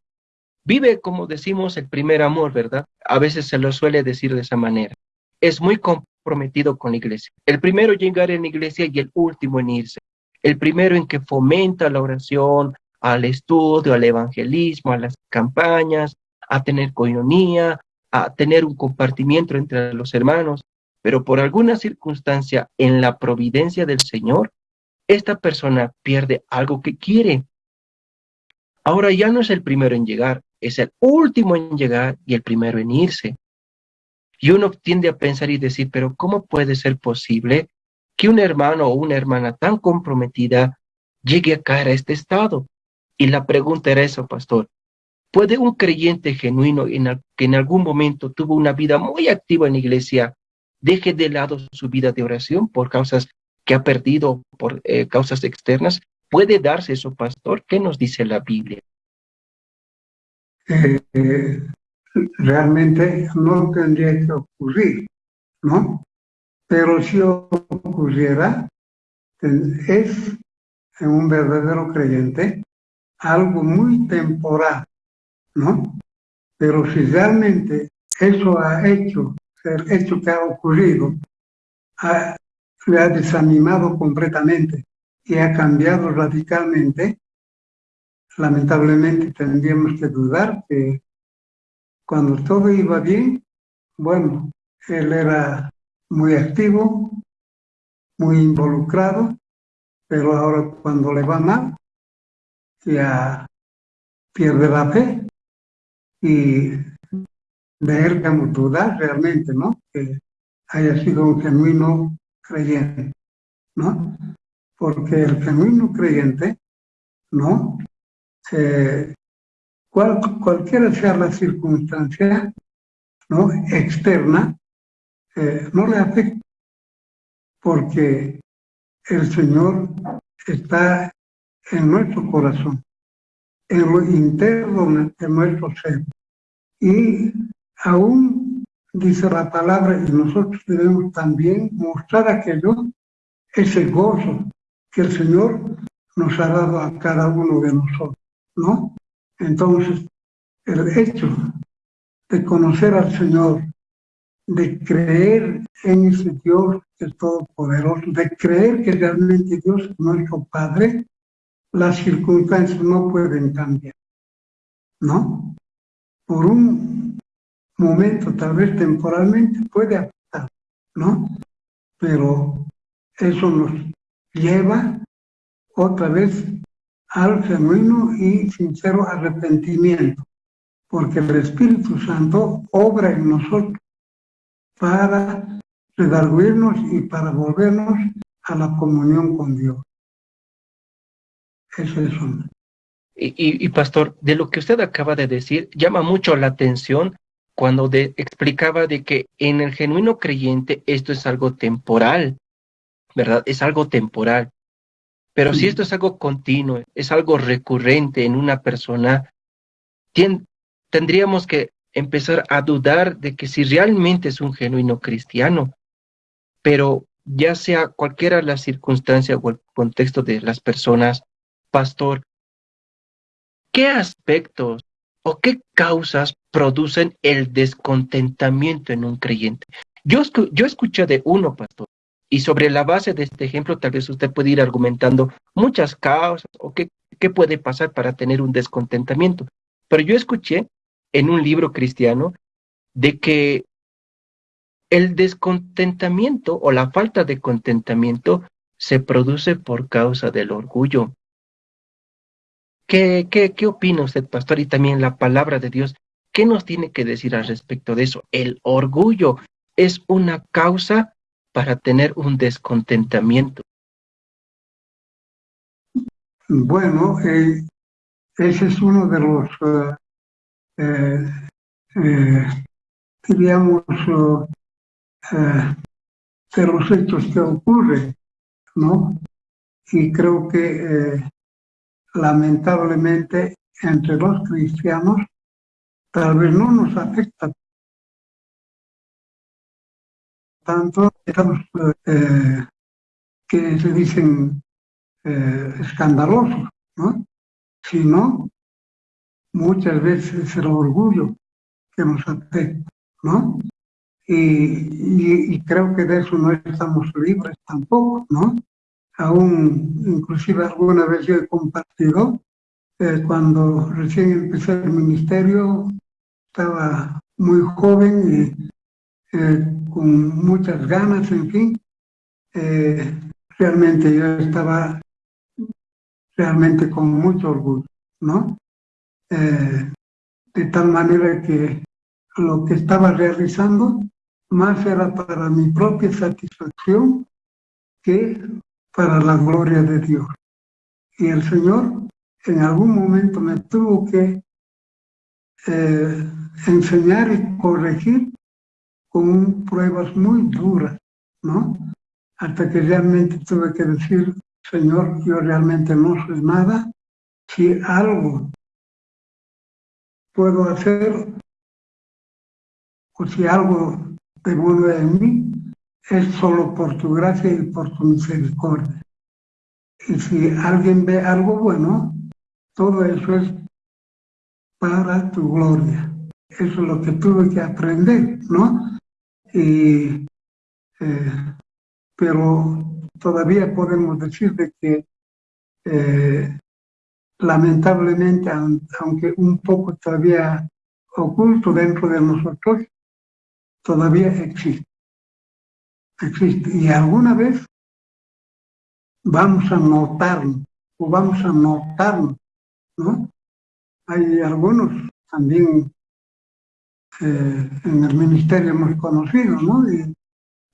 vive, como decimos, el primer amor, ¿verdad? A veces se lo suele decir de esa manera. Es muy comprometido con la iglesia. El primero en llegar en la iglesia y el último en irse. El primero en que fomenta la oración, al estudio, al evangelismo, a las campañas, a tener coinonía, a tener un compartimiento entre los hermanos, pero por alguna circunstancia en la providencia del Señor, esta persona pierde algo que quiere. Ahora ya no es el primero en llegar, es el último en llegar y el primero en irse. Y uno tiende a pensar y decir, pero ¿cómo puede ser posible que un hermano o una hermana tan comprometida llegue a caer a este estado? Y la pregunta era eso, pastor. ¿Puede un creyente genuino en que en algún momento tuvo una vida muy activa en la iglesia deje de lado su vida de oración por causas que ha perdido, por eh, causas externas? ¿Puede darse eso, pastor? ¿Qué nos dice la Biblia? Eh, realmente no tendría que ocurrir, ¿no? Pero si ocurriera, es en un verdadero creyente algo muy temporal, ¿no? Pero si realmente eso ha hecho, el hecho que ha ocurrido, ha, le ha desanimado completamente y ha cambiado radicalmente, lamentablemente tendríamos que dudar que cuando todo iba bien, bueno, él era muy activo, muy involucrado, pero ahora cuando le va mal, ya pierde la fe y deberíamos dudar realmente, ¿no? Que haya sido un genuino creyente, ¿no? Porque el genuino creyente, ¿no? cual, cualquiera sea la circunstancia, ¿no? Externa, eh, no le afecta, porque el Señor está en nuestro corazón interno de nuestro ser. Y aún dice la palabra, y nosotros debemos también mostrar aquello, ese gozo que el Señor nos ha dado a cada uno de nosotros, ¿no? Entonces, el hecho de conocer al Señor, de creer en ese Dios que es todopoderoso, de creer que realmente Dios es nuestro Padre, las circunstancias no pueden cambiar, ¿no? Por un momento, tal vez temporalmente, puede afectar, ¿no? Pero eso nos lleva otra vez al genuino y sincero arrepentimiento, porque el Espíritu Santo obra en nosotros para redarguirnos y para volvernos a la comunión con Dios. Y, pastor, de lo que usted acaba de decir, llama mucho la atención cuando explicaba de que en el genuino creyente esto es algo temporal, ¿verdad? Es algo temporal. Pero si esto es algo continuo, es algo recurrente en una persona, tendríamos que empezar a dudar de que si realmente es un genuino cristiano. Pero ya sea cualquiera la circunstancia o el contexto de las personas, pastor, ¿qué aspectos o qué causas producen el descontentamiento en un creyente? Yo, yo escuché de uno, pastor, y sobre la base de este ejemplo tal vez usted puede ir argumentando muchas causas o qué, qué puede pasar para tener un descontentamiento. Pero yo escuché en un libro cristiano de que el descontentamiento o la falta de contentamiento se produce por causa del orgullo. ¿Qué, qué, qué opina usted, pastor? Y también la palabra de Dios, ¿qué nos tiene que decir al respecto de eso? El orgullo es una causa para tener un descontentamiento. Bueno, eh, ese es uno de los, eh, eh, diríamos, de los hechos que ocurren, ¿no? Y creo que lamentablemente entre los cristianos tal vez no nos afecta tanto estamos que se dicen eh, escandalosos, ¿no? Sino muchas veces el orgullo que nos afecta, ¿no? Y, creo que de eso no estamos libres tampoco, ¿no? Aún, inclusive alguna vez yo he compartido, eh, cuando recién empecé el ministerio, estaba muy joven y eh, con muchas ganas, en fin, realmente yo estaba realmente con mucho orgullo, ¿no? Eh, de tal manera que lo que estaba realizando más era para mi propia satisfacción que para la gloria de Dios. Y el Señor en algún momento me tuvo que eh, enseñar y corregir con pruebas muy duras, ¿no? hasta que realmente tuve que decir, Señor, yo realmente no soy nada. Si algo puedo hacer, o si algo te vuelve en mí, es solo por tu gracia y por tu misericordia. Y si alguien ve algo bueno, todo eso es para tu gloria. Eso es lo que tuve que aprender, ¿no? Y eh, pero todavía podemos decir de que eh, lamentablemente, aunque un poco todavía oculto dentro de nosotros, todavía existe. Existe. Y alguna vez vamos a notarlo, o vamos a notarlo, ¿no? Hay algunos también eh, en el ministerio hemos conocido, ¿no?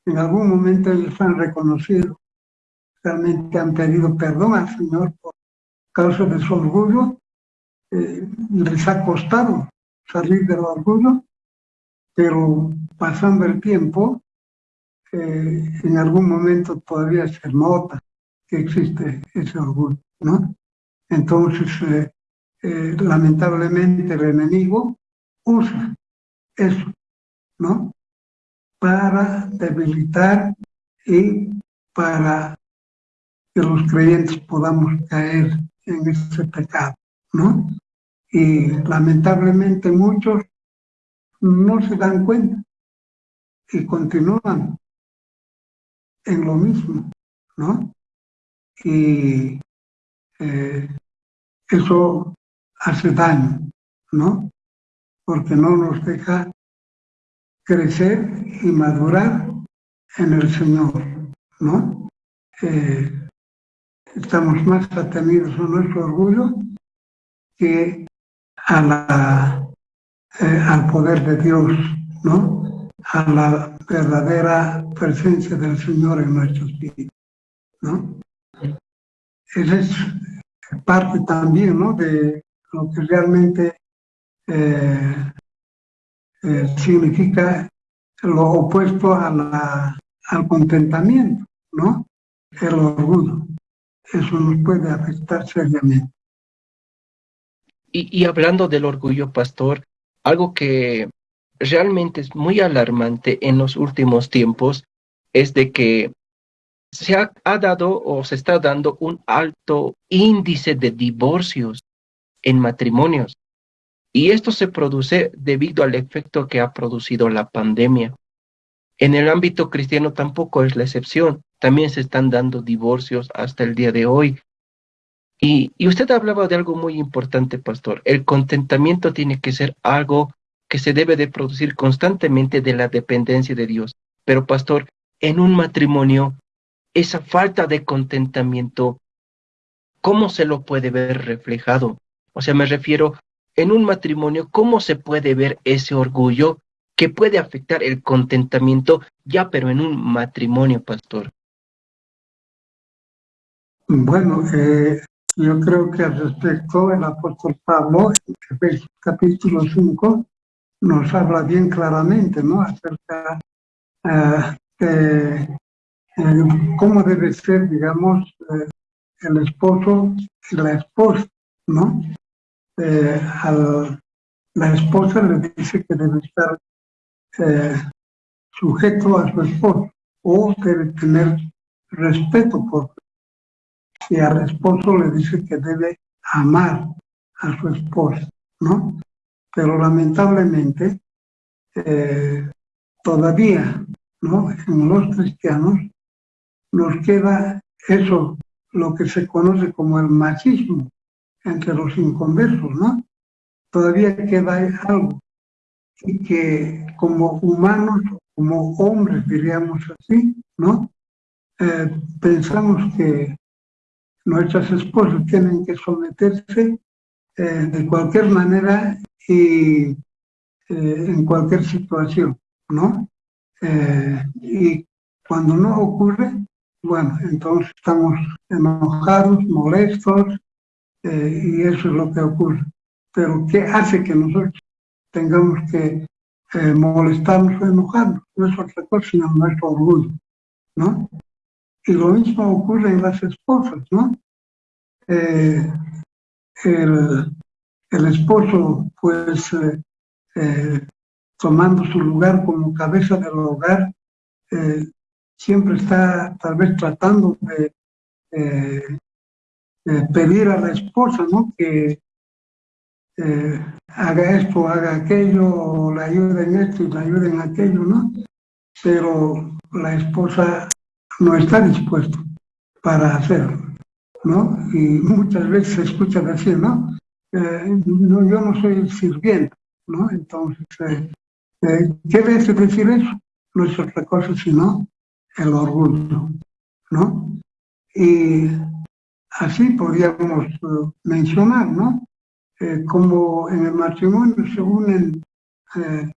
en algún momento ellos han reconocido, realmente han pedido perdón al Señor por causa de su orgullo, eh, les ha costado salir del orgullo, pero pasando el tiempo, eh, en algún momento todavía se nota que existe ese orgullo, ¿no? Entonces, eh, lamentablemente el enemigo usa eso, ¿no? para debilitar y para que los creyentes podamos caer en ese pecado, ¿no? Y lamentablemente muchos no se dan cuenta y continúan en lo mismo, ¿no? Y eh, eso hace daño, ¿no? Porque no nos deja crecer y madurar en el Señor, ¿no? Eh, estamos más atenidos a nuestro orgullo que a la, eh, al poder de Dios, ¿no? A la verdadera presencia del Señor en nuestros vidas, ¿no? Esa es parte también, ¿no? De lo que realmente eh, eh, significa lo opuesto a la, al contentamiento, ¿no? El orgullo. Eso nos puede afectar seriamente. Y, y hablando del orgullo, pastor, algo que realmente es muy alarmante en los últimos tiempos es de que se ha, dado o se está dando un alto índice de divorcios en matrimonios. Y esto se produce debido al efecto que ha producido la pandemia. En el ámbito cristiano tampoco es la excepción. También se están dando divorcios hasta el día de hoy. Y, y usted hablaba de algo muy importante, pastor. El contentamiento tiene que ser algo que se debe de producir constantemente de la dependencia de Dios. Pero, pastor, en un matrimonio, esa falta de contentamiento, ¿cómo se lo puede ver reflejado? O sea, me refiero en un matrimonio, ¿cómo se puede ver ese orgullo que puede afectar el contentamiento ya, pero en un matrimonio, pastor? Bueno, eh, yo creo que al respecto el apóstol Pablo, capítulo 5, nos habla bien claramente, ¿no? Acerca uh, de eh, cómo debe ser, digamos, eh, el esposo y la esposa, ¿no? Eh, la esposa le dice que debe estar sujeto a su esposo o debe tener respeto por y al esposo le dice que debe amar a su esposa, ¿no? Pero lamentablemente todavía, ¿no? En los cristianos nos queda eso, lo que se conoce como el machismo entre los inconversos, ¿no? Todavía queda algo y que como humanos, como hombres, diríamos así, ¿no? Eh, pensamos que nuestras esposas tienen que someterse eh, de cualquier manera y eh, en cualquier situación, ¿no? y cuando no ocurre, bueno, entonces estamos enojados, molestos, eh, y eso es lo que ocurre. Pero ¿qué hace que nosotros tengamos que eh, molestarnos o enojarnos? No es otra cosa sino nuestro orgullo, ¿no? Y lo mismo ocurre en las esposas, ¿no? Eh, el, el, esposo, pues, tomando su lugar como cabeza del hogar, siempre está tal vez tratando de, pedir a la esposa, ¿no? Que eh, haga esto, haga aquello, o la ayude en esto y la ayude en aquello, ¿no? Pero la esposa no está dispuesta para hacerlo, ¿no? Y muchas veces se escucha decir, ¿no? Eh, no yo no soy sirviente, ¿no? Entonces, eh, ¿qué debe decir eso? No es otra cosa sino el orgullo, ¿no? Y así podríamos eh, mencionar, ¿no? Eh, como en el matrimonio se unen eh,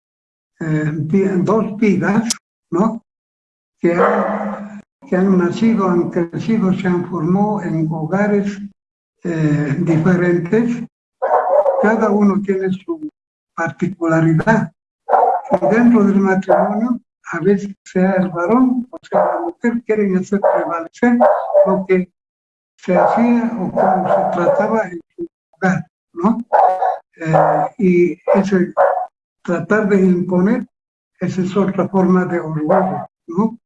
dos vidas, ¿no? Que han, nacido, han crecido, se han formado en hogares diferentes, cada uno tiene su particularidad. Y dentro del matrimonio a veces sea el varón o sea la mujer, quieren hacer prevalecer lo que se hacía o como se trataba en su lugar, ¿no? Eh, y ese tratar de imponer, esa es otra forma de orgullo, ¿no?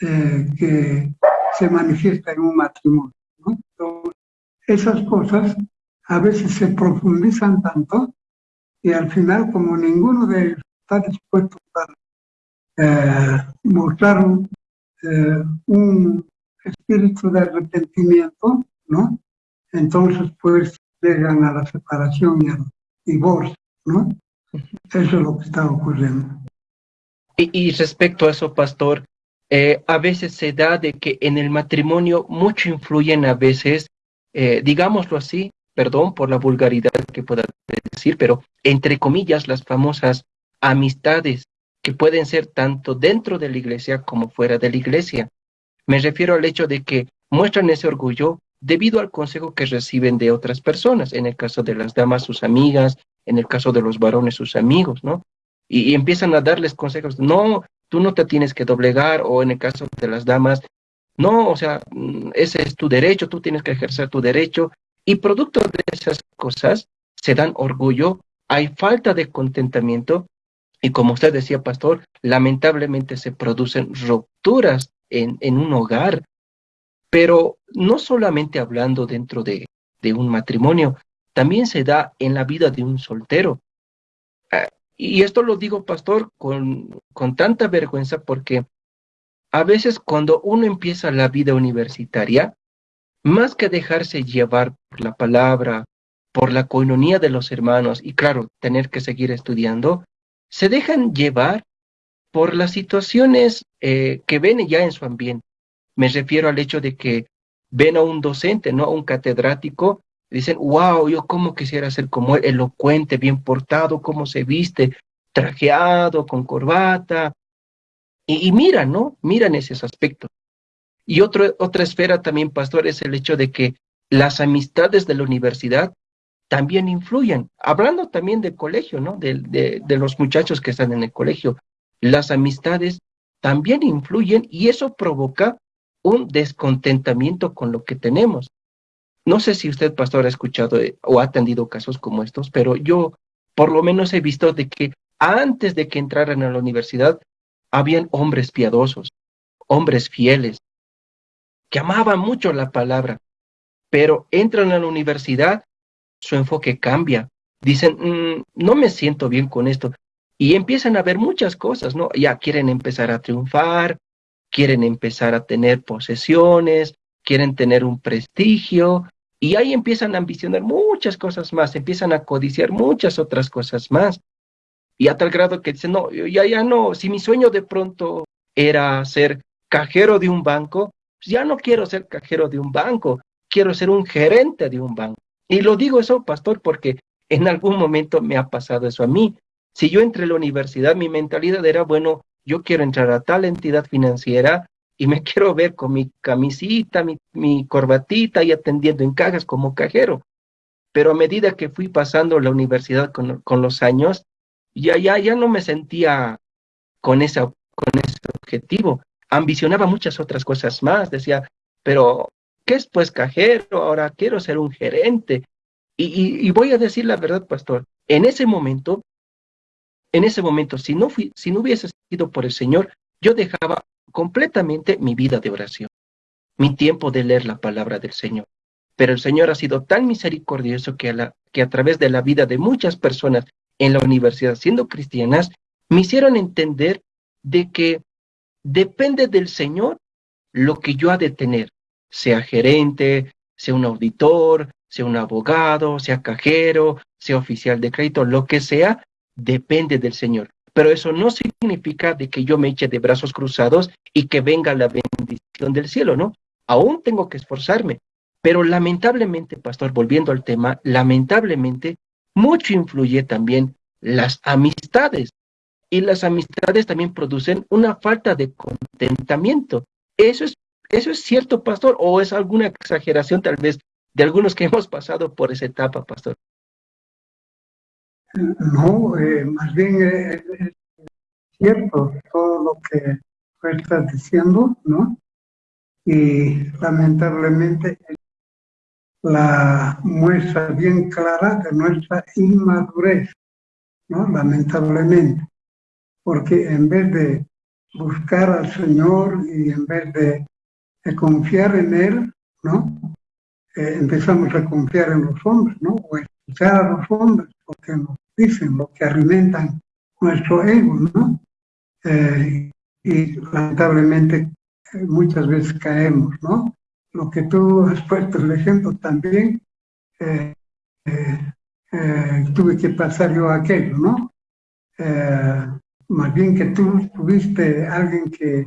Eh, que se manifiesta en un matrimonio, ¿no? esas cosas a veces se profundizan tanto y al final como ninguno de ellos está dispuesto para eh, mostraron eh, un espíritu de arrepentimiento, ¿no? Entonces, pues, llegan a la separación y al divorcio, ¿no? Eso es lo que está ocurriendo. Y, respecto a eso, pastor, eh, a veces se da de que en el matrimonio mucho influyen a veces, digámoslo así, perdón por la vulgaridad que pueda decir, pero entre comillas, las famosas amistades que pueden ser tanto dentro de la iglesia como fuera de la iglesia. Me refiero al hecho de que muestran ese orgullo debido al consejo que reciben de otras personas, en el caso de las damas sus amigas, en el caso de los varones sus amigos, ¿no? Y, empiezan a darles consejos, no, tú no te tienes que doblegar, o en el caso de las damas, no, o sea, mm, ese es tu derecho, tú tienes que ejercer tu derecho, y producto de esas cosas se dan orgullo, hay falta de contentamiento y como usted decía, pastor, lamentablemente se producen rupturas en, en un hogar, pero no solamente hablando dentro de, de, un matrimonio, también se da en la vida de un soltero. Ah, y esto lo digo, pastor, con, con tanta vergüenza porque a veces cuando uno empieza la vida universitaria, más que dejarse llevar por la palabra, por la coinonía de los hermanos y claro, tener que seguir estudiando, se dejan llevar por las situaciones eh, que ven ya en su ambiente. Me refiero al hecho de que ven a un docente, ¿no? A un catedrático, dicen, wow, yo cómo quisiera ser como él, elocuente, bien portado, cómo se viste, trajeado, con corbata. Y, y miran, ¿no? Miran esos aspectos. Y otra esfera también, pastor, es el hecho de que las amistades de la universidad también influyen. Hablando también del colegio, ¿no? De, de, los muchachos que están en el colegio, las amistades también influyen y eso provoca un descontentamiento con lo que tenemos. No sé si usted, pastor, ha escuchado eh, o ha atendido casos como estos, pero yo por lo menos he visto de que antes de que entraran a la universidad, habían hombres piadosos, hombres fieles, que amaban mucho la palabra, pero entran a la universidad, su enfoque cambia. Dicen, mm, no me siento bien con esto. Y empiezan a ver muchas cosas, ¿no? Ya quieren empezar a triunfar, quieren empezar a tener posesiones, quieren tener un prestigio, y ahí empiezan a ambicionar muchas cosas más, empiezan a codiciar muchas otras cosas más. Y a tal grado que dicen, no, ya, ya no, si mi sueño de pronto era ser cajero de un banco, ya no quiero ser cajero de un banco, quiero ser un gerente de un banco. Y lo digo eso, pastor, porque en algún momento me ha pasado eso a mí. Si yo entré a la universidad, mi mentalidad era, bueno, yo quiero entrar a tal entidad financiera y me quiero ver con mi camisita, mi, corbatita y atendiendo en cajas como cajero. Pero a medida que fui pasando la universidad con, con los años, ya, ya, ya no me sentía con, esa, con ese objetivo. Ambicionaba muchas otras cosas más. Decía, pero ¿qué es pues cajero? Ahora quiero ser un gerente. Y, voy a decir la verdad, pastor, en ese momento, en ese momento, si no, fui, si no hubiese sido por el Señor, yo dejaba completamente mi vida de oración, mi tiempo de leer la palabra del Señor. Pero el Señor ha sido tan misericordioso que a, la, que a través de la vida de muchas personas en la universidad siendo cristianas, me hicieron entender de que depende del Señor lo que yo ha de tener, sea gerente, sea un auditor, sea un abogado, sea cajero, sea oficial de crédito, lo que sea, depende del Señor. Pero eso no significa de que yo me eche de brazos cruzados y que venga la bendición del cielo, ¿no? Aún tengo que esforzarme. Pero lamentablemente, pastor, volviendo al tema, lamentablemente, mucho influye también las amistades. Y las amistades también producen una falta de contentamiento. Eso es ¿Eso es cierto, pastor? ¿O es alguna exageración tal vez de algunos que hemos pasado por esa etapa, pastor? No, eh, más bien eh, es cierto todo lo que estás diciendo, ¿no? Y lamentablemente la muestra bien clara de nuestra inmadurez, ¿no? Lamentablemente. Porque en vez de buscar al Señor y en vez de confiar en Él, ¿no? Eh, empezamos a confiar en los hombres, ¿no? O escuchar a los hombres, porque nos dicen, lo que alimentan nuestro ego, ¿no? Eh, y lamentablemente eh, muchas veces caemos, ¿no? Lo que tú has puesto el ejemplo también, tuve que pasar yo aquello, ¿no? Más bien que tú tuviste alguien que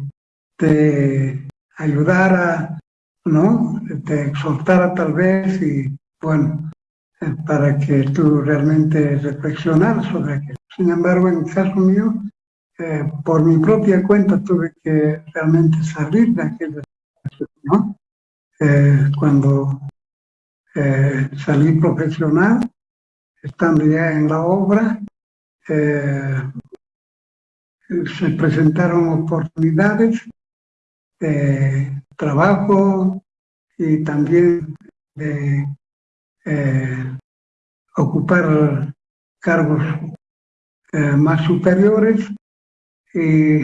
te ayudara, ¿no? Te exhortara tal vez y, bueno, eh, para que tú realmente reflexionaras sobre aquello. Sin embargo, en el caso mío, eh, por mi propia cuenta tuve que realmente salir de aquella situación, ¿no? Eh, cuando salí profesional, estando ya en la obra, se presentaron oportunidades de trabajo y también de eh, ocupar cargos eh, más superiores. Y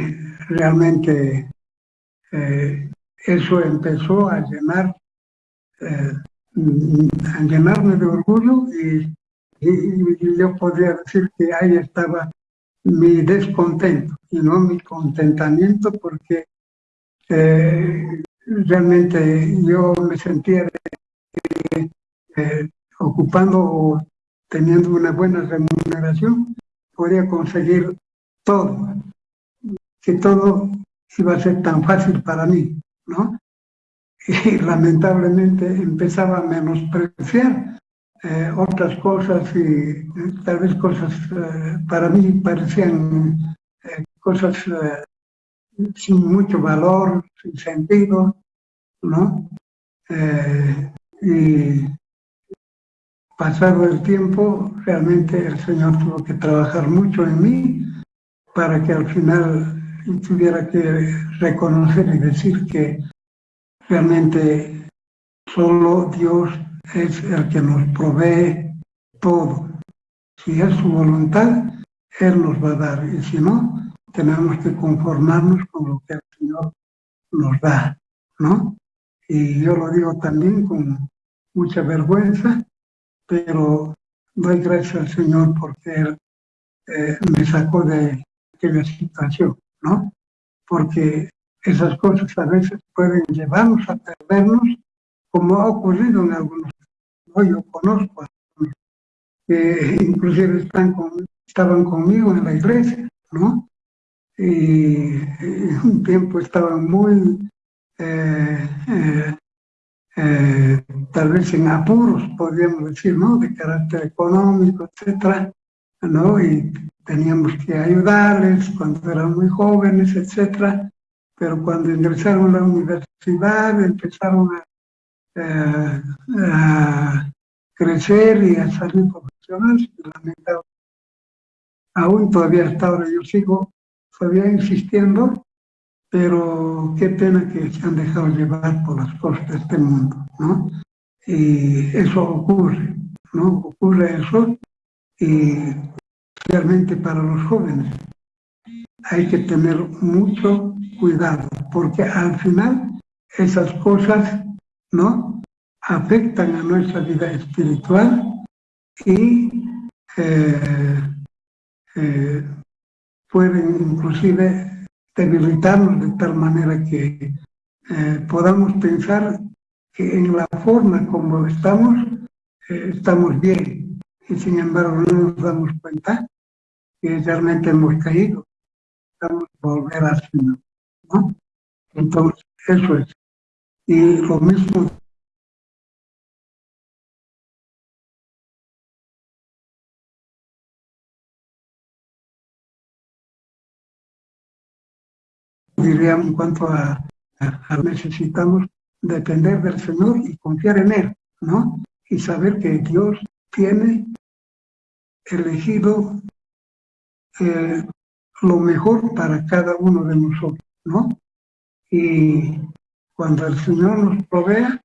realmente eh, eso empezó a llenar a llenarme de orgullo y, y, yo podría decir que ahí estaba mi descontento y no mi contentamiento porque eh, realmente yo me sentía eh, ocupando o teniendo una buena remuneración, podía conseguir todo, que todo iba a ser tan fácil para mí, ¿no? Y lamentablemente empezaba a menospreciar eh, otras cosas y tal vez cosas para mí parecían cosas sin mucho valor, sin sentido, ¿no? Eh, Y pasado el tiempo, realmente el Señor tuvo que trabajar mucho en mí para que al final tuviera que reconocer y decir que realmente solo Dios es el que nos provee todo. Si es su voluntad, Él nos va a dar. Y si no, tenemos que conformarnos con lo que el Señor nos da, ¿no? Y yo lo digo también con mucha vergüenza, pero doy gracias al Señor porque Él eh, me sacó de aquella situación, ¿no? Porque esas cosas a veces pueden llevarnos a perdernos, como ha ocurrido en algunos. Yo conozco a que inclusive están con, estaban conmigo en la iglesia, ¿no? Y, un tiempo estaban muy, eh, eh, eh, tal vez en apuros, podríamos decir, ¿no? De carácter económico, etcétera, ¿no? Y teníamos que ayudarles cuando eran muy jóvenes, etcétera. Pero cuando ingresaron a la universidad, empezaron a, a crecer y a salir profesionales, lamentable. Aún todavía hasta ahora yo sigo todavía insistiendo, pero qué pena que se han dejado llevar por las cosas de este mundo, ¿no? Y eso ocurre, ¿no? Ocurre eso y realmente para los jóvenes hay que tener mucho cuidado, porque al final esas cosas, ¿no? Afectan a nuestra vida espiritual y eh, eh, pueden inclusive debilitarnos de tal manera que eh, podamos pensar que en la forma como estamos, estamos bien. Y sin embargo no nos damos cuenta que realmente hemos caído. Estamos volver a ¿no? Entonces, eso es. Y lo mismo diríamos, en cuanto a, necesitamos depender del Señor y confiar en Él, ¿no? Y saber que Dios tiene elegido eh, lo mejor para cada uno de nosotros, ¿no? Y cuando el Señor nos provea,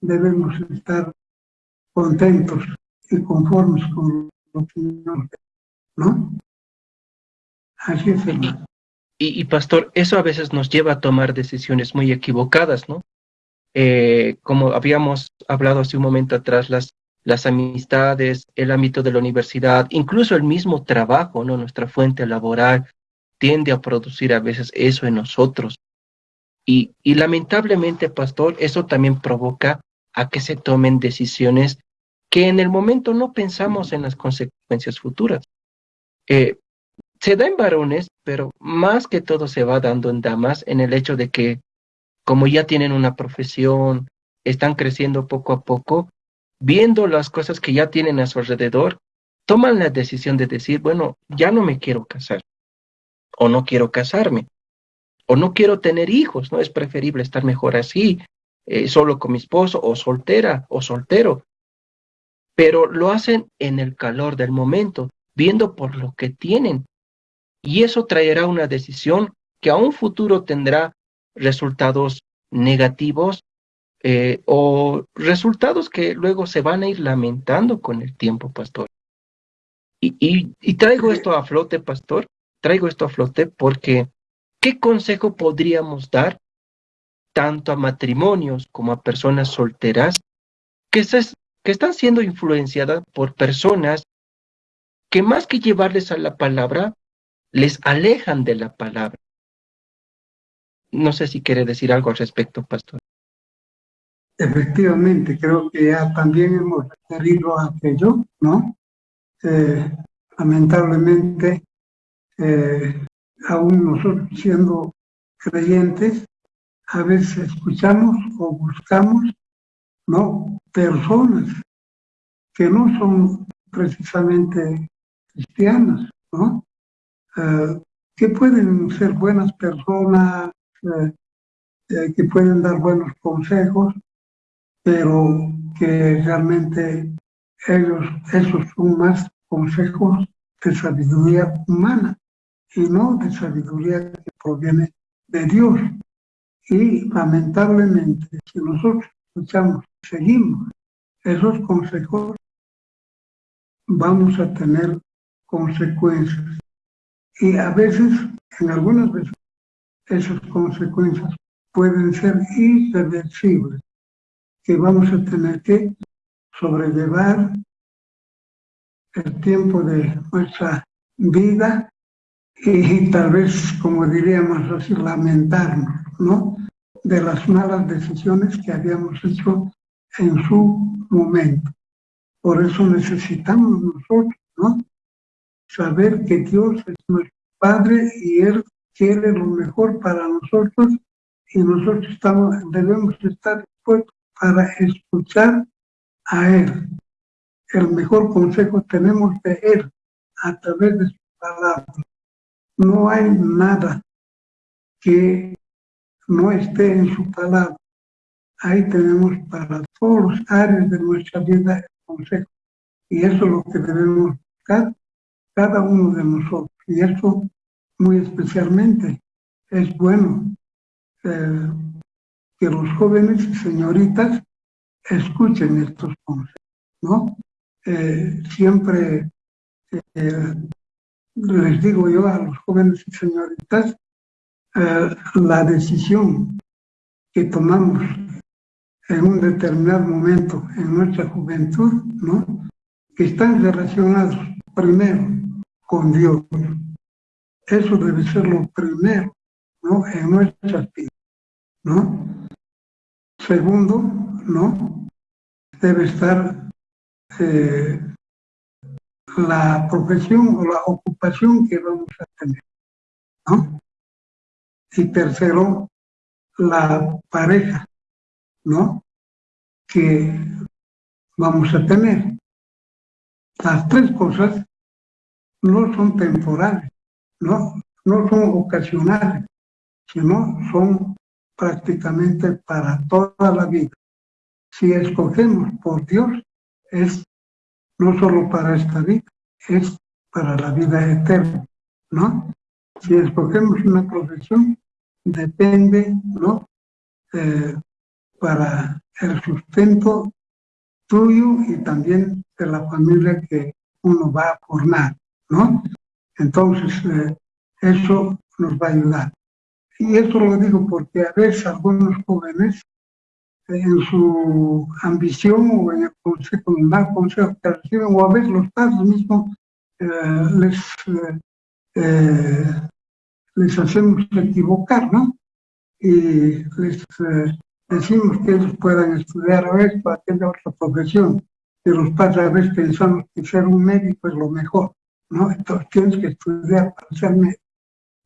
debemos estar contentos y conformes con lo que nos ¿no? Así es, hermano. Y, pastor, eso a veces nos lleva a tomar decisiones muy equivocadas, ¿no? Eh, como habíamos hablado hace un momento atrás, las, las amistades, el ámbito de la universidad, incluso el mismo trabajo, ¿no? Nuestra fuente laboral tiende a producir a veces eso en nosotros. Y, y lamentablemente, pastor, eso también provoca a que se tomen decisiones que en el momento no pensamos en las consecuencias futuras. Eh, se da en varones, pero más que todo se va dando en damas en el hecho de que como ya tienen una profesión, están creciendo poco a poco, viendo las cosas que ya tienen a su alrededor, toman la decisión de decir, bueno, ya no me quiero casar, o no quiero casarme, o no quiero tener hijos, ¿no? Es preferible estar mejor así, eh, solo con mi esposo, o soltera, o soltero. Pero lo hacen en el calor del momento, viendo por lo que tienen, y eso traerá una decisión que a un futuro tendrá resultados negativos eh, o resultados que luego se van a ir lamentando con el tiempo, pastor. Y, y, traigo esto a flote, pastor, traigo esto a flote porque ¿qué consejo podríamos dar tanto a matrimonios como a personas solteras que, que están siendo influenciadas por personas que más que llevarles a la palabra, les alejan de la palabra. No sé si quiere decir algo al respecto, pastor. Efectivamente, creo que ya también hemos referido a aquello, ¿no? Eh, lamentablemente, eh, aún nosotros siendo creyentes, a veces escuchamos o buscamos, ¿no? Personas que no son precisamente cristianas. Eh, que pueden ser buenas personas, eh, eh, que pueden dar buenos consejos, pero que realmente ellos, esos son más consejos de sabiduría humana y no de sabiduría que proviene de Dios. Y lamentablemente, si nosotros escuchamos, seguimos esos consejos, vamos a tener consecuencias. Y a veces, en algunas veces, esas consecuencias pueden ser irreversibles, que vamos a tener que sobrellevar el tiempo de nuestra vida y tal vez, como diríamos así, lamentarnos, ¿no? De las malas decisiones que habíamos hecho en su momento. Por eso necesitamos nosotros, ¿no? Saber que Dios es nuestro Padre y Él quiere lo mejor para nosotros y nosotros estamos, debemos estar dispuestos para escuchar a Él. El mejor consejo tenemos de Él a través de su palabra. No hay nada que no esté en su palabra. Ahí tenemos para todos los áreas de nuestra vida el consejo. Y eso es lo que debemos buscar cada uno de nosotros. Y eso muy especialmente es bueno eh, que los jóvenes y señoritas escuchen estos consejos, ¿no? Eh, siempre eh, les digo yo a los jóvenes y señoritas, la decisión que tomamos en un determinado momento en nuestra juventud, ¿no? que están relacionados primero con Dios, eso debe ser lo primero, ¿no? En nuestras vidas, ¿no? Segundo, ¿no? Debe estar eh, la profesión o la ocupación que vamos a tener, ¿no? Y tercero, la pareja, ¿no? Que vamos a tener. Las tres cosas no son temporales no, no son ocasionales, sino son prácticamente para toda la vida. Si escogemos por Dios, es no solo para esta vida, es para la vida eterna, ¿no? Si escogemos una profesión, depende, ¿no? Eh, para el sustento tuyo y también de la familia que uno va a formar, ¿no? Entonces, eh, eso nos va a ayudar. Y esto lo digo porque a veces algunos jóvenes, en su ambición o en el consejo, en el mal consejo que reciben, o a veces los padres mismos eh, les, eh, les hacemos equivocar, ¿no? Y les decimos que ellos puedan estudiar a veces para tener otra profesión. Y los padres a veces pensamos que ser un médico es lo mejor. ¿no? Entonces tienes que estudiar para ser médico.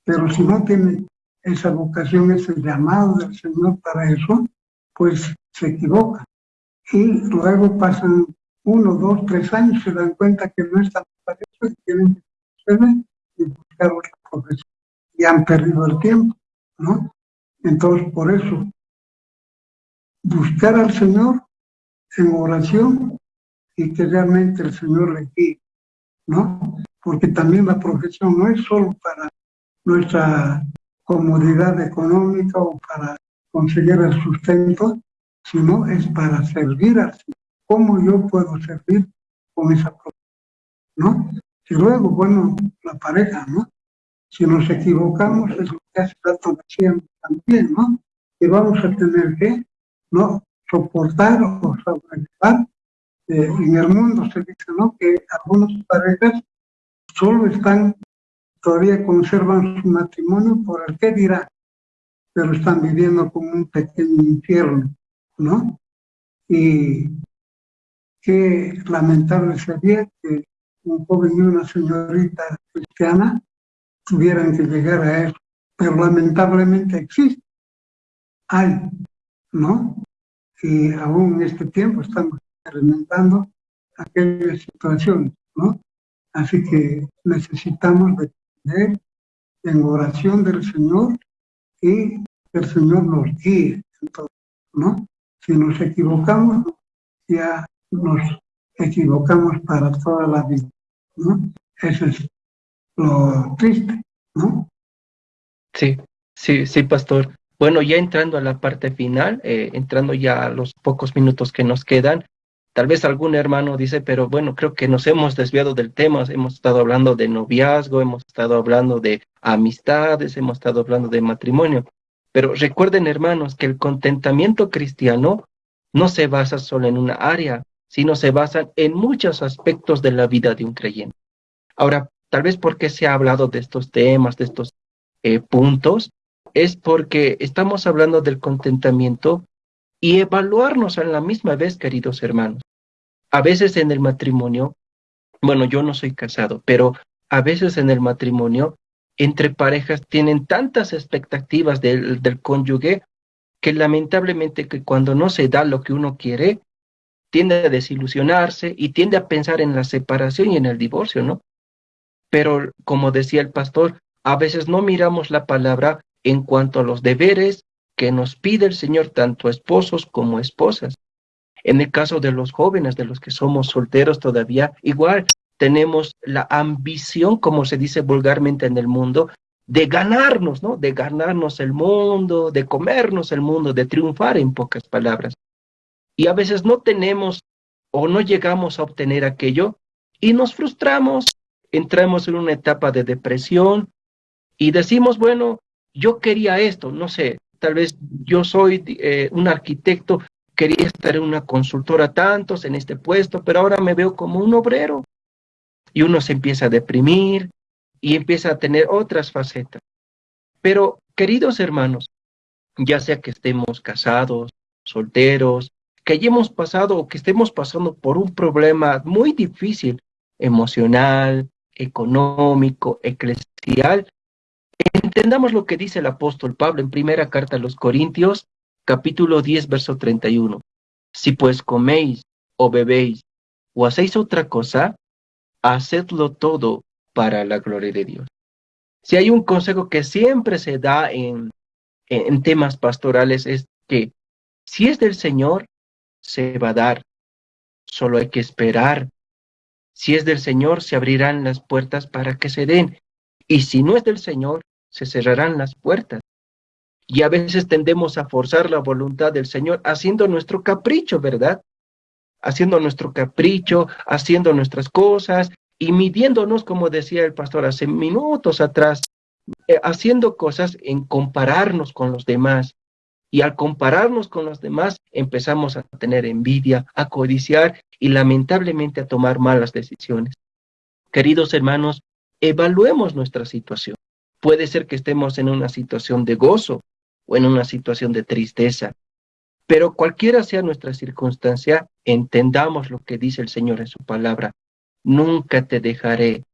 Pero si no tiene esa vocación, ese llamado del Señor para eso, pues se equivoca. Y luego pasan uno, dos, tres años, se dan cuenta que no están para eso y tienen que y buscar otra profesión. Y han perdido el tiempo, ¿no? Entonces, por eso, buscar al Señor en oración y que realmente el Señor le guíe, ¿no? porque también la profesión no es solo para nuestra comodidad económica o para conseguir el sustento, sino es para servir a ¿Cómo yo puedo servir con esa? ¿No? Y luego, bueno, la pareja, ¿no? Si nos equivocamos, es lo que hace rato decíamos también, ¿no? Que vamos a tener que, ¿no? Soportar o sobrellevar. Eh, en el mundo se dice, ¿no? Que algunas parejas solo están, todavía conservan su matrimonio por el que dirá, pero están viviendo como un pequeño infierno, ¿no? Y qué lamentable sería que un joven y una señorita cristiana tuvieran que llegar a eso, pero lamentablemente existe, hay, ¿no? Y aún en este tiempo estamos experimentando aquellas situaciones, ¿no? Así que necesitamos depender en oración del Señor y el Señor nos guíe, ¿no? Si nos equivocamos, ya nos equivocamos para toda la vida, ¿no? Eso es lo triste, ¿no? Sí, sí, sí, pastor. Bueno, ya entrando a la parte final, eh, entrando ya a los pocos minutos que nos quedan, tal vez algún hermano dice, pero bueno, creo que nos hemos desviado del tema, hemos estado hablando de noviazgo, hemos estado hablando de amistades, hemos estado hablando de matrimonio. Pero recuerden, hermanos, que el contentamiento cristiano no se basa solo en una área, sino se basa en muchos aspectos de la vida de un creyente. Ahora, tal vez porque se ha hablado de estos temas, de estos eh, puntos, es porque estamos hablando del contentamiento y evaluarnos a la misma vez, queridos hermanos. A veces en el matrimonio, bueno, yo no soy casado, pero a veces en el matrimonio, entre parejas tienen tantas expectativas del, del cónyuge que lamentablemente que cuando no se da lo que uno quiere, tiende a desilusionarse y tiende a pensar en la separación y en el divorcio, ¿no? Pero como decía el pastor, a veces no miramos la palabra en cuanto a los deberes que nos pide el Señor, tanto esposos como esposas. En el caso de los jóvenes, de los que somos solteros todavía, igual tenemos la ambición, como se dice vulgarmente en el mundo, de ganarnos, ¿no? De ganarnos el mundo, de comernos el mundo, de triunfar en pocas palabras. Y a veces no tenemos o no llegamos a obtener aquello y nos frustramos, entramos en una etapa de depresión y decimos, bueno, yo quería esto, no sé, tal vez yo soy eh, un arquitecto, quería estar en una consultora tantos en este puesto, pero ahora me veo como un obrero. Y uno se empieza a deprimir y empieza a tener otras facetas. Pero, queridos hermanos, ya sea que estemos casados, solteros, que hayamos pasado o que estemos pasando por un problema muy difícil, emocional, económico, eclesial, Entendamos lo que dice el apóstol Pablo en primera carta a los Corintios, capítulo 10, verso 31. Si pues coméis o bebéis o hacéis otra cosa, hacedlo todo para la gloria de Dios. Si hay un consejo que siempre se da en, en temas pastorales es que si es del Señor, se va a dar. Solo hay que esperar. Si es del Señor, se abrirán las puertas para que se den. Y si no es del Señor, se cerrarán las puertas. Y a veces tendemos a forzar la voluntad del Señor haciendo nuestro capricho, ¿verdad? Haciendo nuestro capricho, haciendo nuestras cosas y midiéndonos, como decía el pastor hace minutos atrás, eh, haciendo cosas en compararnos con los demás. Y al compararnos con los demás, empezamos a tener envidia, a codiciar y lamentablemente a tomar malas decisiones. Queridos hermanos, evaluemos nuestra situación. Puede ser que estemos en una situación de gozo o en una situación de tristeza, pero cualquiera sea nuestra circunstancia, entendamos lo que dice el Señor en su palabra. Nunca te dejaré,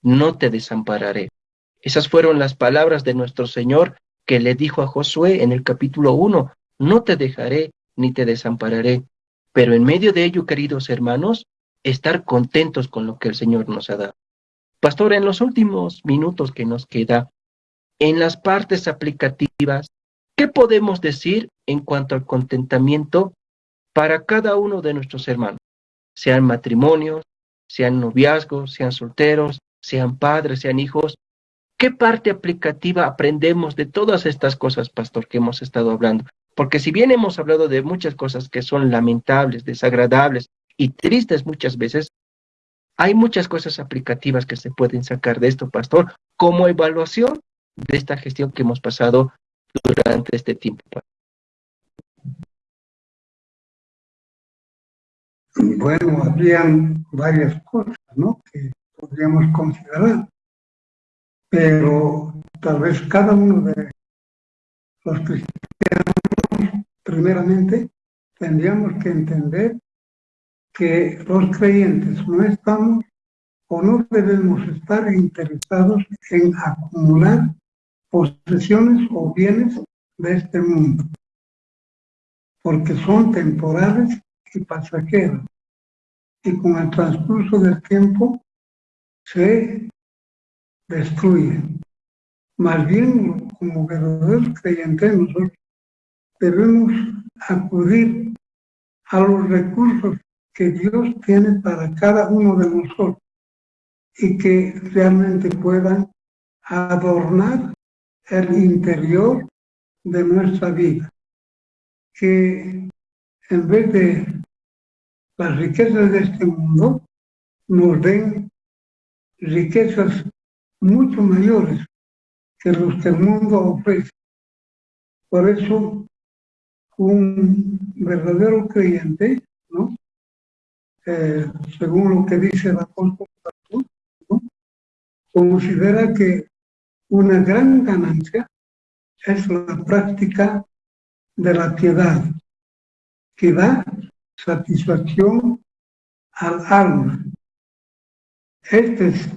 no te desampararé. Esas fueron las palabras de nuestro Señor que le dijo a Josué en el capítulo 1, no te dejaré ni te desampararé. Pero en medio de ello, queridos hermanos, estar contentos con lo que el Señor nos ha dado. Pastor, en los últimos minutos que nos queda, en las partes aplicativas, ¿qué podemos decir en cuanto al contentamiento para cada uno de nuestros hermanos? Sean matrimonios, sean noviazgos, sean solteros, sean padres, sean hijos. ¿Qué parte aplicativa aprendemos de todas estas cosas, pastor, que hemos estado hablando? Porque si bien hemos hablado de muchas cosas que son lamentables, desagradables y tristes muchas veces, hay muchas cosas aplicativas que se pueden sacar de esto, pastor, como evaluación de esta gestión que hemos pasado durante este tiempo. Bueno, habrían varias cosas, ¿no? Que podríamos considerar, pero tal vez cada uno de los cristianos, primeramente, tendríamos que entender que los creyentes no estamos o no debemos estar interesados en acumular posesiones o bienes de este mundo, porque son temporales y pasajeros, y con el transcurso del tiempo se destruyen. Más bien, como verdaderos creyentes, nosotros debemos acudir a los recursos que Dios tiene para cada uno de nosotros y que realmente puedan adornar el interior de nuestra vida. Que en vez de las riquezas de este mundo, nos den riquezas mucho mayores que los que el mundo ofrece. Por eso, un verdadero creyente, ¿no? Eh, según lo que dice el apóstol ¿no? considera que una gran ganancia es la práctica de la piedad, que da satisfacción al alma. Esta es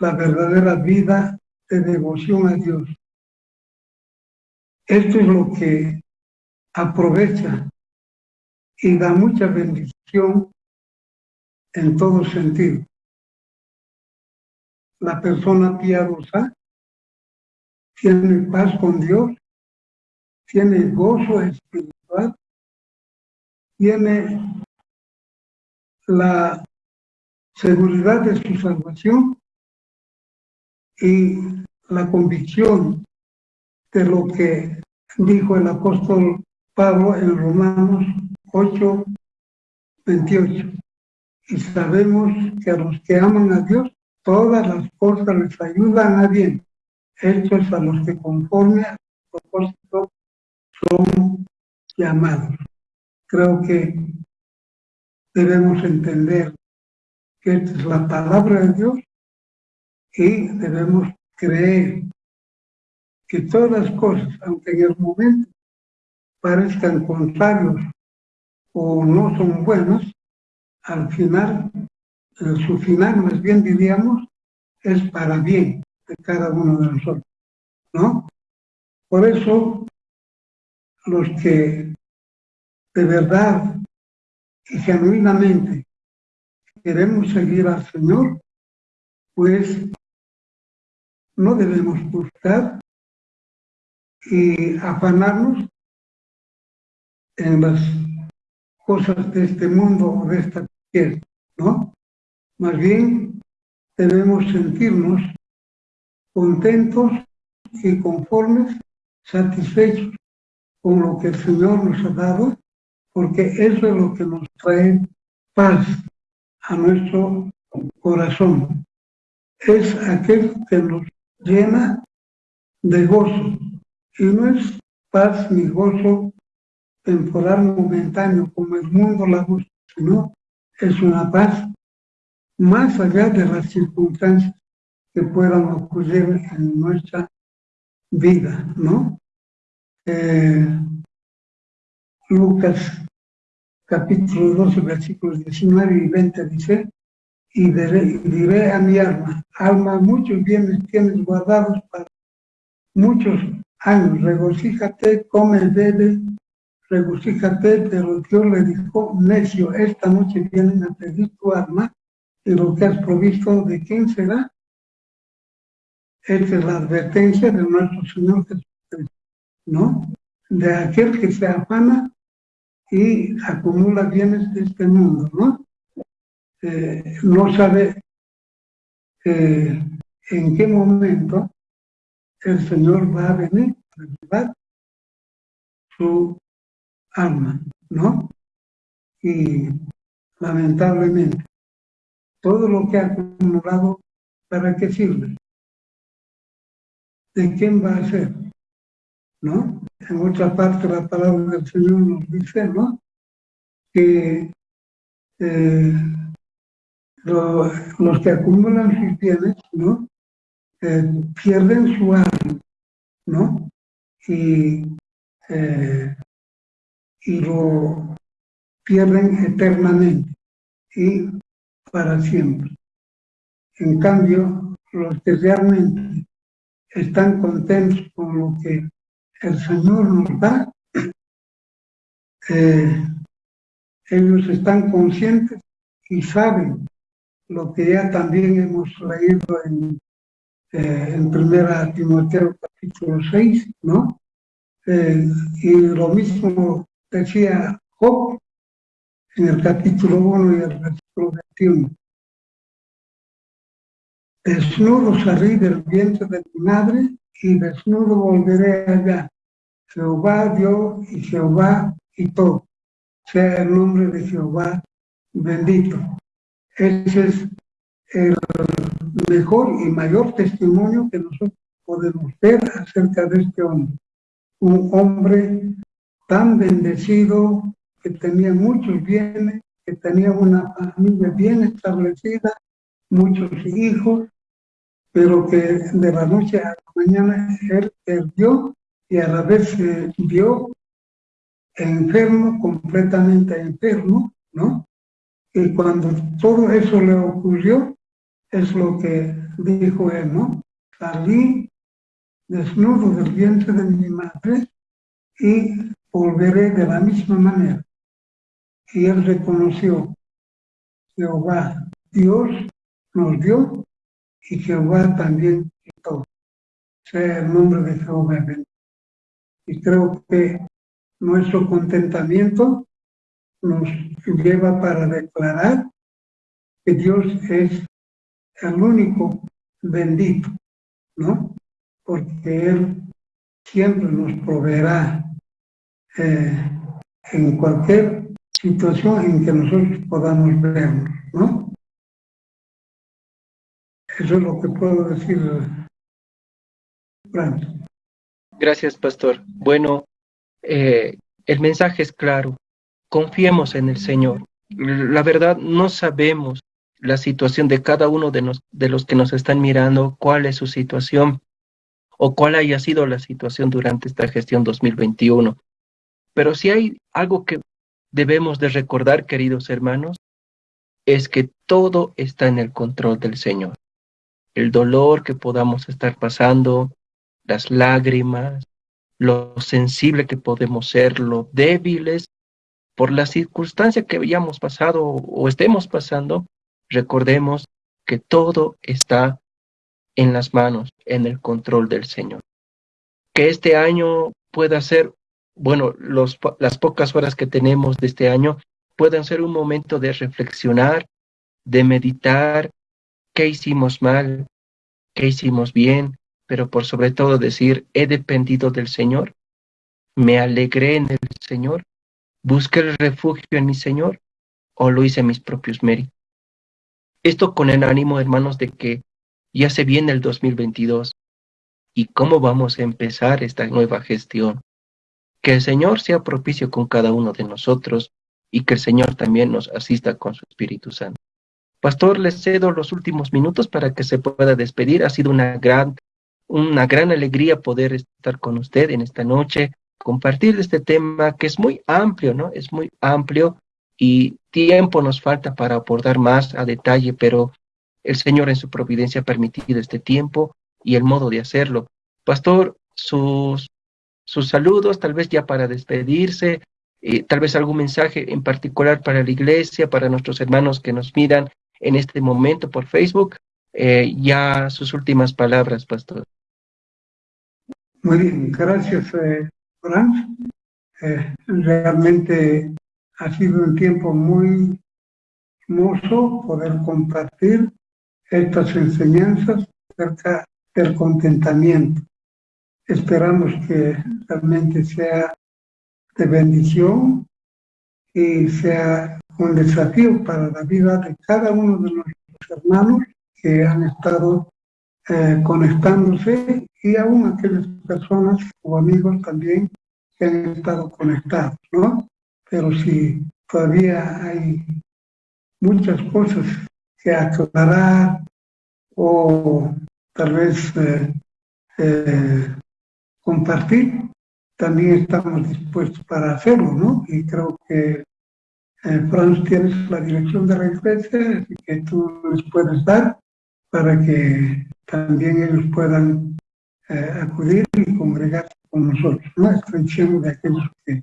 la verdadera vida de devoción a Dios. Esto es lo que aprovecha y da mucha bendición en todo sentido. La persona piadosa tiene paz con Dios, tiene gozo espiritual, tiene la seguridad de su salvación y la convicción de lo que dijo el apóstol Pablo en Romanos 8, 28. Y sabemos que a los que aman a Dios, todas las cosas les ayudan a bien. Estos a los que conforme al propósito son llamados. Creo que debemos entender que esta es la palabra de Dios y debemos creer que todas las cosas, aunque en el momento parezcan contrarios o no son buenas, al final, su final más bien diríamos, es para bien cada uno de nosotros, ¿no? Por eso, los que de verdad y genuinamente queremos seguir al Señor, pues no debemos buscar y afanarnos en las cosas de este mundo o de esta tierra, ¿no? Más bien debemos sentirnos contentos y conformes, satisfechos con lo que el Señor nos ha dado, porque eso es lo que nos trae paz a nuestro corazón. Es aquel que nos llena de gozo. Y no es paz ni gozo temporal momentáneo como el mundo la busca, sino es una paz más allá de las circunstancias que puedan ocurrir en nuestra vida, ¿no? Eh, Lucas capítulo 12, versículos 19 y 20 dice, y diré, a mi alma, alma, muchos bienes tienes guardados para muchos años, regocíjate, come, bebe, regocíjate, pero Dios le dijo, necio, esta noche vienen a pedir tu alma, y lo que has provisto, ¿de quién será? Esta es la advertencia de nuestro Señor Jesucristo, ¿no? De aquel que se afana y acumula bienes de este mundo, ¿no? Eh, no sabe eh, en qué momento el Señor va a venir a llevar su alma, ¿no? Y lamentablemente, todo lo que ha acumulado, ¿para qué sirve? ¿De quién va a ser? ¿No? En otra parte la palabra del Señor nos dice, ¿no? Que eh, los que acumulan sus bienes, ¿no? Eh, pierden su alma, ¿no? Y, eh, y lo pierden eternamente y para siempre. En cambio, los que realmente están contentos con lo que el Señor nos da, eh, ellos están conscientes y saben lo que ya también hemos leído en, eh, en Primera Timoteo capítulo 6, ¿no? Eh, y lo mismo decía Job, en el capítulo 1 y el versículo 21. Desnudo salí del vientre de mi madre y desnudo volveré allá. Jehová dio y Jehová quitó. Sea el nombre de Jehová bendito. Ese es el mejor y mayor testimonio que nosotros podemos ver acerca de este hombre. Un hombre tan bendecido, que tenía muchos bienes, que tenía una familia bien establecida, muchos hijos, pero que de la noche a la mañana él perdió y a la vez se vio enfermo, completamente enfermo, ¿no? Y cuando todo eso le ocurrió, es lo que dijo él, ¿no? Salí desnudo del vientre de mi madre y volveré de la misma manera. Y él reconoció, Jehová, Dios nos dio y Jehová también quitó. Sea el nombre de Jehová Y creo que nuestro contentamiento nos lleva para declarar que Dios es el único bendito, ¿no? Porque Él siempre nos proveerá eh, en cualquier situación en que nosotros podamos vernos, ¿no? Eso es lo que puedo decir, Gracias, pastor. Bueno, eh, el mensaje es claro. Confiemos en el Señor. La verdad, no sabemos la situación de cada uno de, de los que nos están mirando, cuál es su situación o cuál haya sido la situación durante esta gestión 2021. Pero si hay algo que debemos de recordar, queridos hermanos, es que todo está en el control del Señor. El dolor que podamos estar pasando, las lágrimas, lo sensible que podemos ser, lo débiles, por la circunstancia que hayamos pasado o estemos pasando, recordemos que todo está en las manos, en el control del Señor. Que este año pueda ser bueno, los, las pocas horas que tenemos de este año puedan ser un momento de reflexionar, de meditar qué hicimos mal, qué hicimos bien, pero por sobre todo decir, he dependido del Señor, me alegré en el Señor, busqué el refugio en mi Señor o lo hice mis propios méritos. Esto con el ánimo, hermanos, de que ya se viene el 2022 y cómo vamos a empezar esta nueva gestión. Que el Señor sea propicio con cada uno de nosotros y que el Señor también nos asista con su Espíritu Santo. Pastor, les cedo los últimos minutos para que se pueda despedir. Ha sido una gran, una gran alegría poder estar con usted en esta noche, compartir este tema que es muy amplio, ¿no? Es muy amplio y tiempo nos falta para abordar más a detalle, pero el Señor en su providencia ha permitido este tiempo y el modo de hacerlo. Pastor, sus sus saludos, tal vez ya para despedirse, eh, tal vez algún mensaje en particular para la iglesia, para nuestros hermanos que nos miran en este momento por Facebook. Eh, ya sus últimas palabras, pastor. Muy bien, gracias, eh, Frank. realmente ha sido un tiempo muy hermoso poder compartir estas enseñanzas acerca del contentamiento. Esperamos que realmente sea de bendición y sea un desafío para la vida de cada uno de nuestros hermanos que han estado eh, conectándose y aún aquellas personas o amigos también que han estado conectados, ¿no? Pero si todavía hay muchas cosas que aclarar o tal vez eh, eh, compartir, también estamos dispuestos para hacerlo, ¿no? Y creo que, eh, Franz, tienes la dirección de la iglesia que tú les puedes dar para que también ellos puedan eh, acudir y congregarse con nosotros, ¿no? Extensión de aquellos que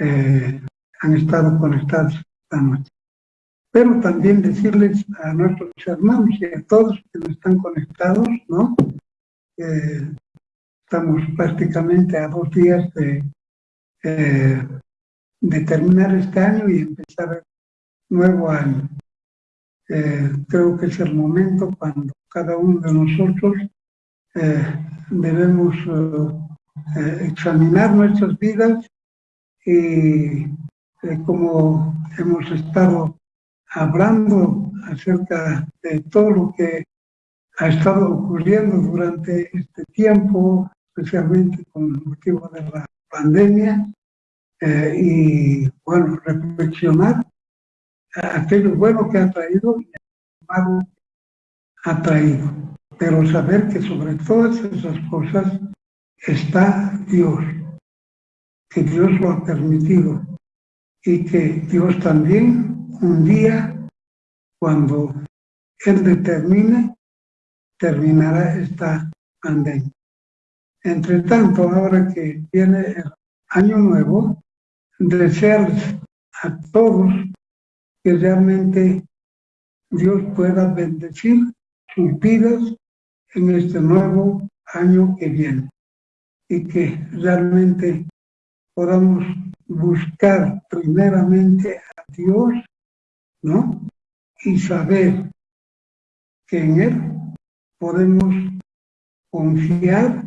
eh, han estado conectados esta noche. Pero también decirles a nuestros hermanos y a todos que están conectados, ¿no? Estamos prácticamente a dos días de, eh, de terminar este año y empezar nuevo año. Eh, creo que es el momento cuando cada uno de nosotros eh, debemos eh, examinar nuestras vidas y como hemos estado hablando acerca de todo lo que ha estado ocurriendo durante este tiempo, especialmente con motivo de la pandemia, y bueno, reflexionar aquello bueno que ha traído y malo ha traído. Pero saber que sobre todas esas cosas está Dios, que Dios lo ha permitido y que Dios también un día, cuando Él determine, terminará esta pandemia. Entre tanto, ahora que viene el año nuevo, desearles a todos que realmente Dios pueda bendecir sus vidas en este nuevo año que viene y que realmente podamos buscar primeramente a Dios, ¿no? Y saber que en Él podemos confiar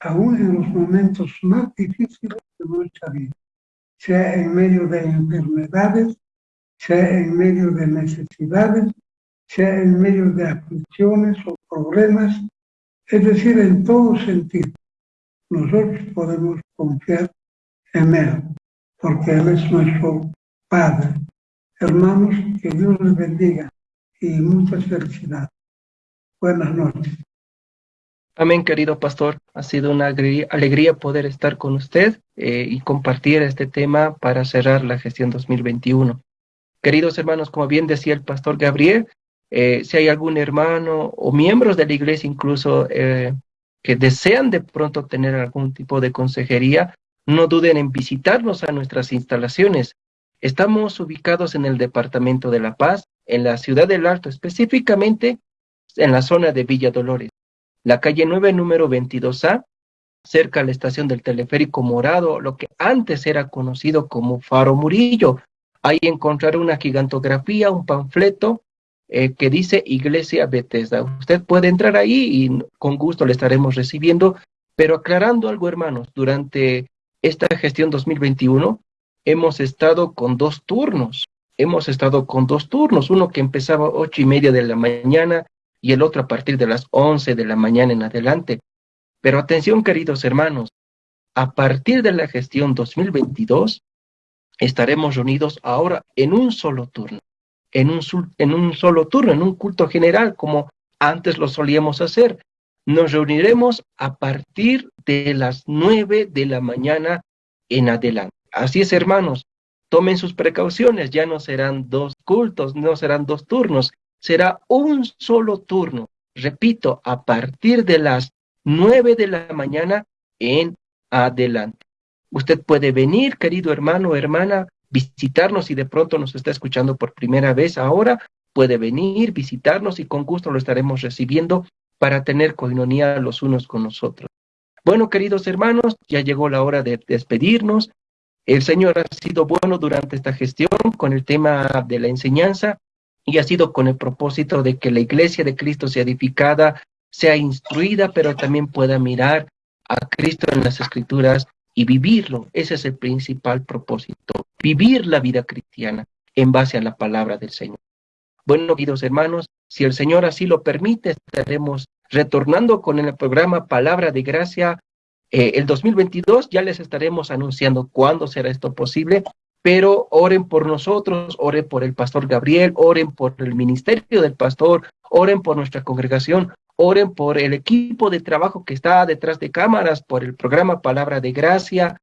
aún en los momentos más difíciles de nuestra vida, sea en medio de enfermedades, sea en medio de necesidades, sea en medio de aflicciones o problemas, es decir, en todo sentido. Nosotros podemos confiar en Él, porque Él es nuestro Padre. Hermanos, que Dios les bendiga y muchas felicidades. Buenas noches. Amén, querido pastor. Ha sido una alegría poder estar con usted eh, y compartir este tema para cerrar la gestión 2021. Queridos hermanos, como bien decía el pastor Gabriel, eh, si hay algún hermano o miembros de la iglesia incluso eh, que desean de pronto tener algún tipo de consejería, no duden en visitarnos a nuestras instalaciones. Estamos ubicados en el Departamento de La Paz, en la ciudad del Alto, específicamente en la zona de Villa Dolores. La calle 9, número 22A, cerca a la estación del teleférico Morado, lo que antes era conocido como Faro Murillo, Ahí encontrar una gigantografía, un panfleto eh, que dice Iglesia Bethesda. Usted puede entrar ahí y con gusto le estaremos recibiendo, pero aclarando algo, hermanos, durante esta gestión 2021 hemos estado con dos turnos. Hemos estado con dos turnos, uno que empezaba ocho y media de la mañana y el otro a partir de las once de la mañana en adelante. Pero atención, queridos hermanos, a partir de la gestión 2022, estaremos reunidos ahora en un solo turno, en un, en un solo turno, en un culto general, como antes lo solíamos hacer. Nos reuniremos a partir de las nueve de la mañana en adelante. Así es, hermanos, tomen sus precauciones, ya no serán dos cultos, no serán dos turnos, será un solo turno. Repito, a partir de las nueve de la mañana en adelante. Usted puede venir, querido hermano o hermana, visitarnos y de pronto nos está escuchando por primera vez ahora, puede venir, visitarnos y con gusto lo estaremos recibiendo para tener coinonía los unos con nosotros. Bueno, queridos hermanos, ya llegó la hora de despedirnos. El Señor ha sido bueno durante esta gestión con el tema de la enseñanza y ha sido con el propósito de que la iglesia de Cristo sea edificada, sea instruida, pero también pueda mirar a Cristo en las escrituras y vivirlo. Ese es el principal propósito, vivir la vida cristiana en base a la palabra del Señor. Bueno, queridos hermanos, si el Señor así lo permite, estaremos retornando con el programa Palabra de Gracia eh, el 2022. Ya les estaremos anunciando cuándo será esto posible, pero oren por nosotros, oren por el pastor Gabriel, oren por el ministerio del pastor, oren por nuestra congregación, Oren por el equipo de trabajo que está detrás de cámaras, por el programa Palabra de Gracia.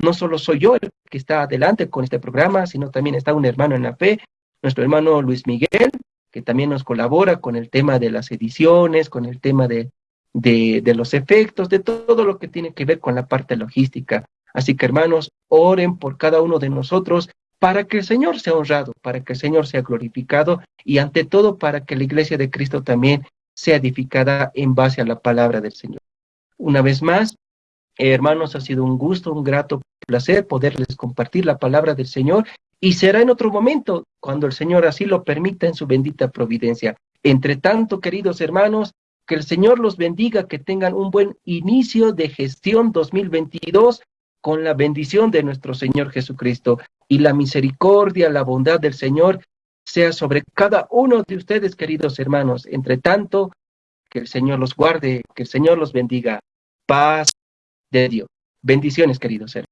No solo soy yo el que está adelante con este programa, sino también está un hermano en la fe, nuestro hermano Luis Miguel, que también nos colabora con el tema de las ediciones, con el tema de, de, de los efectos, de todo lo que tiene que ver con la parte logística. Así que hermanos, oren por cada uno de nosotros para que el Señor sea honrado, para que el Señor sea glorificado y ante todo para que la iglesia de Cristo también sea edificada en base a la palabra del Señor. Una vez más, hermanos, ha sido un gusto, un grato placer poderles compartir la palabra del Señor y será en otro momento, cuando el Señor así lo permita en su bendita providencia. Entre tanto, queridos hermanos, que el Señor los bendiga, que tengan un buen inicio de gestión 2022 con la bendición de nuestro Señor Jesucristo y la misericordia, la bondad del Señor sea sobre cada uno de ustedes, queridos hermanos. Entre tanto, que el Señor los guarde, que el Señor los bendiga. Paz de Dios. Bendiciones, queridos hermanos.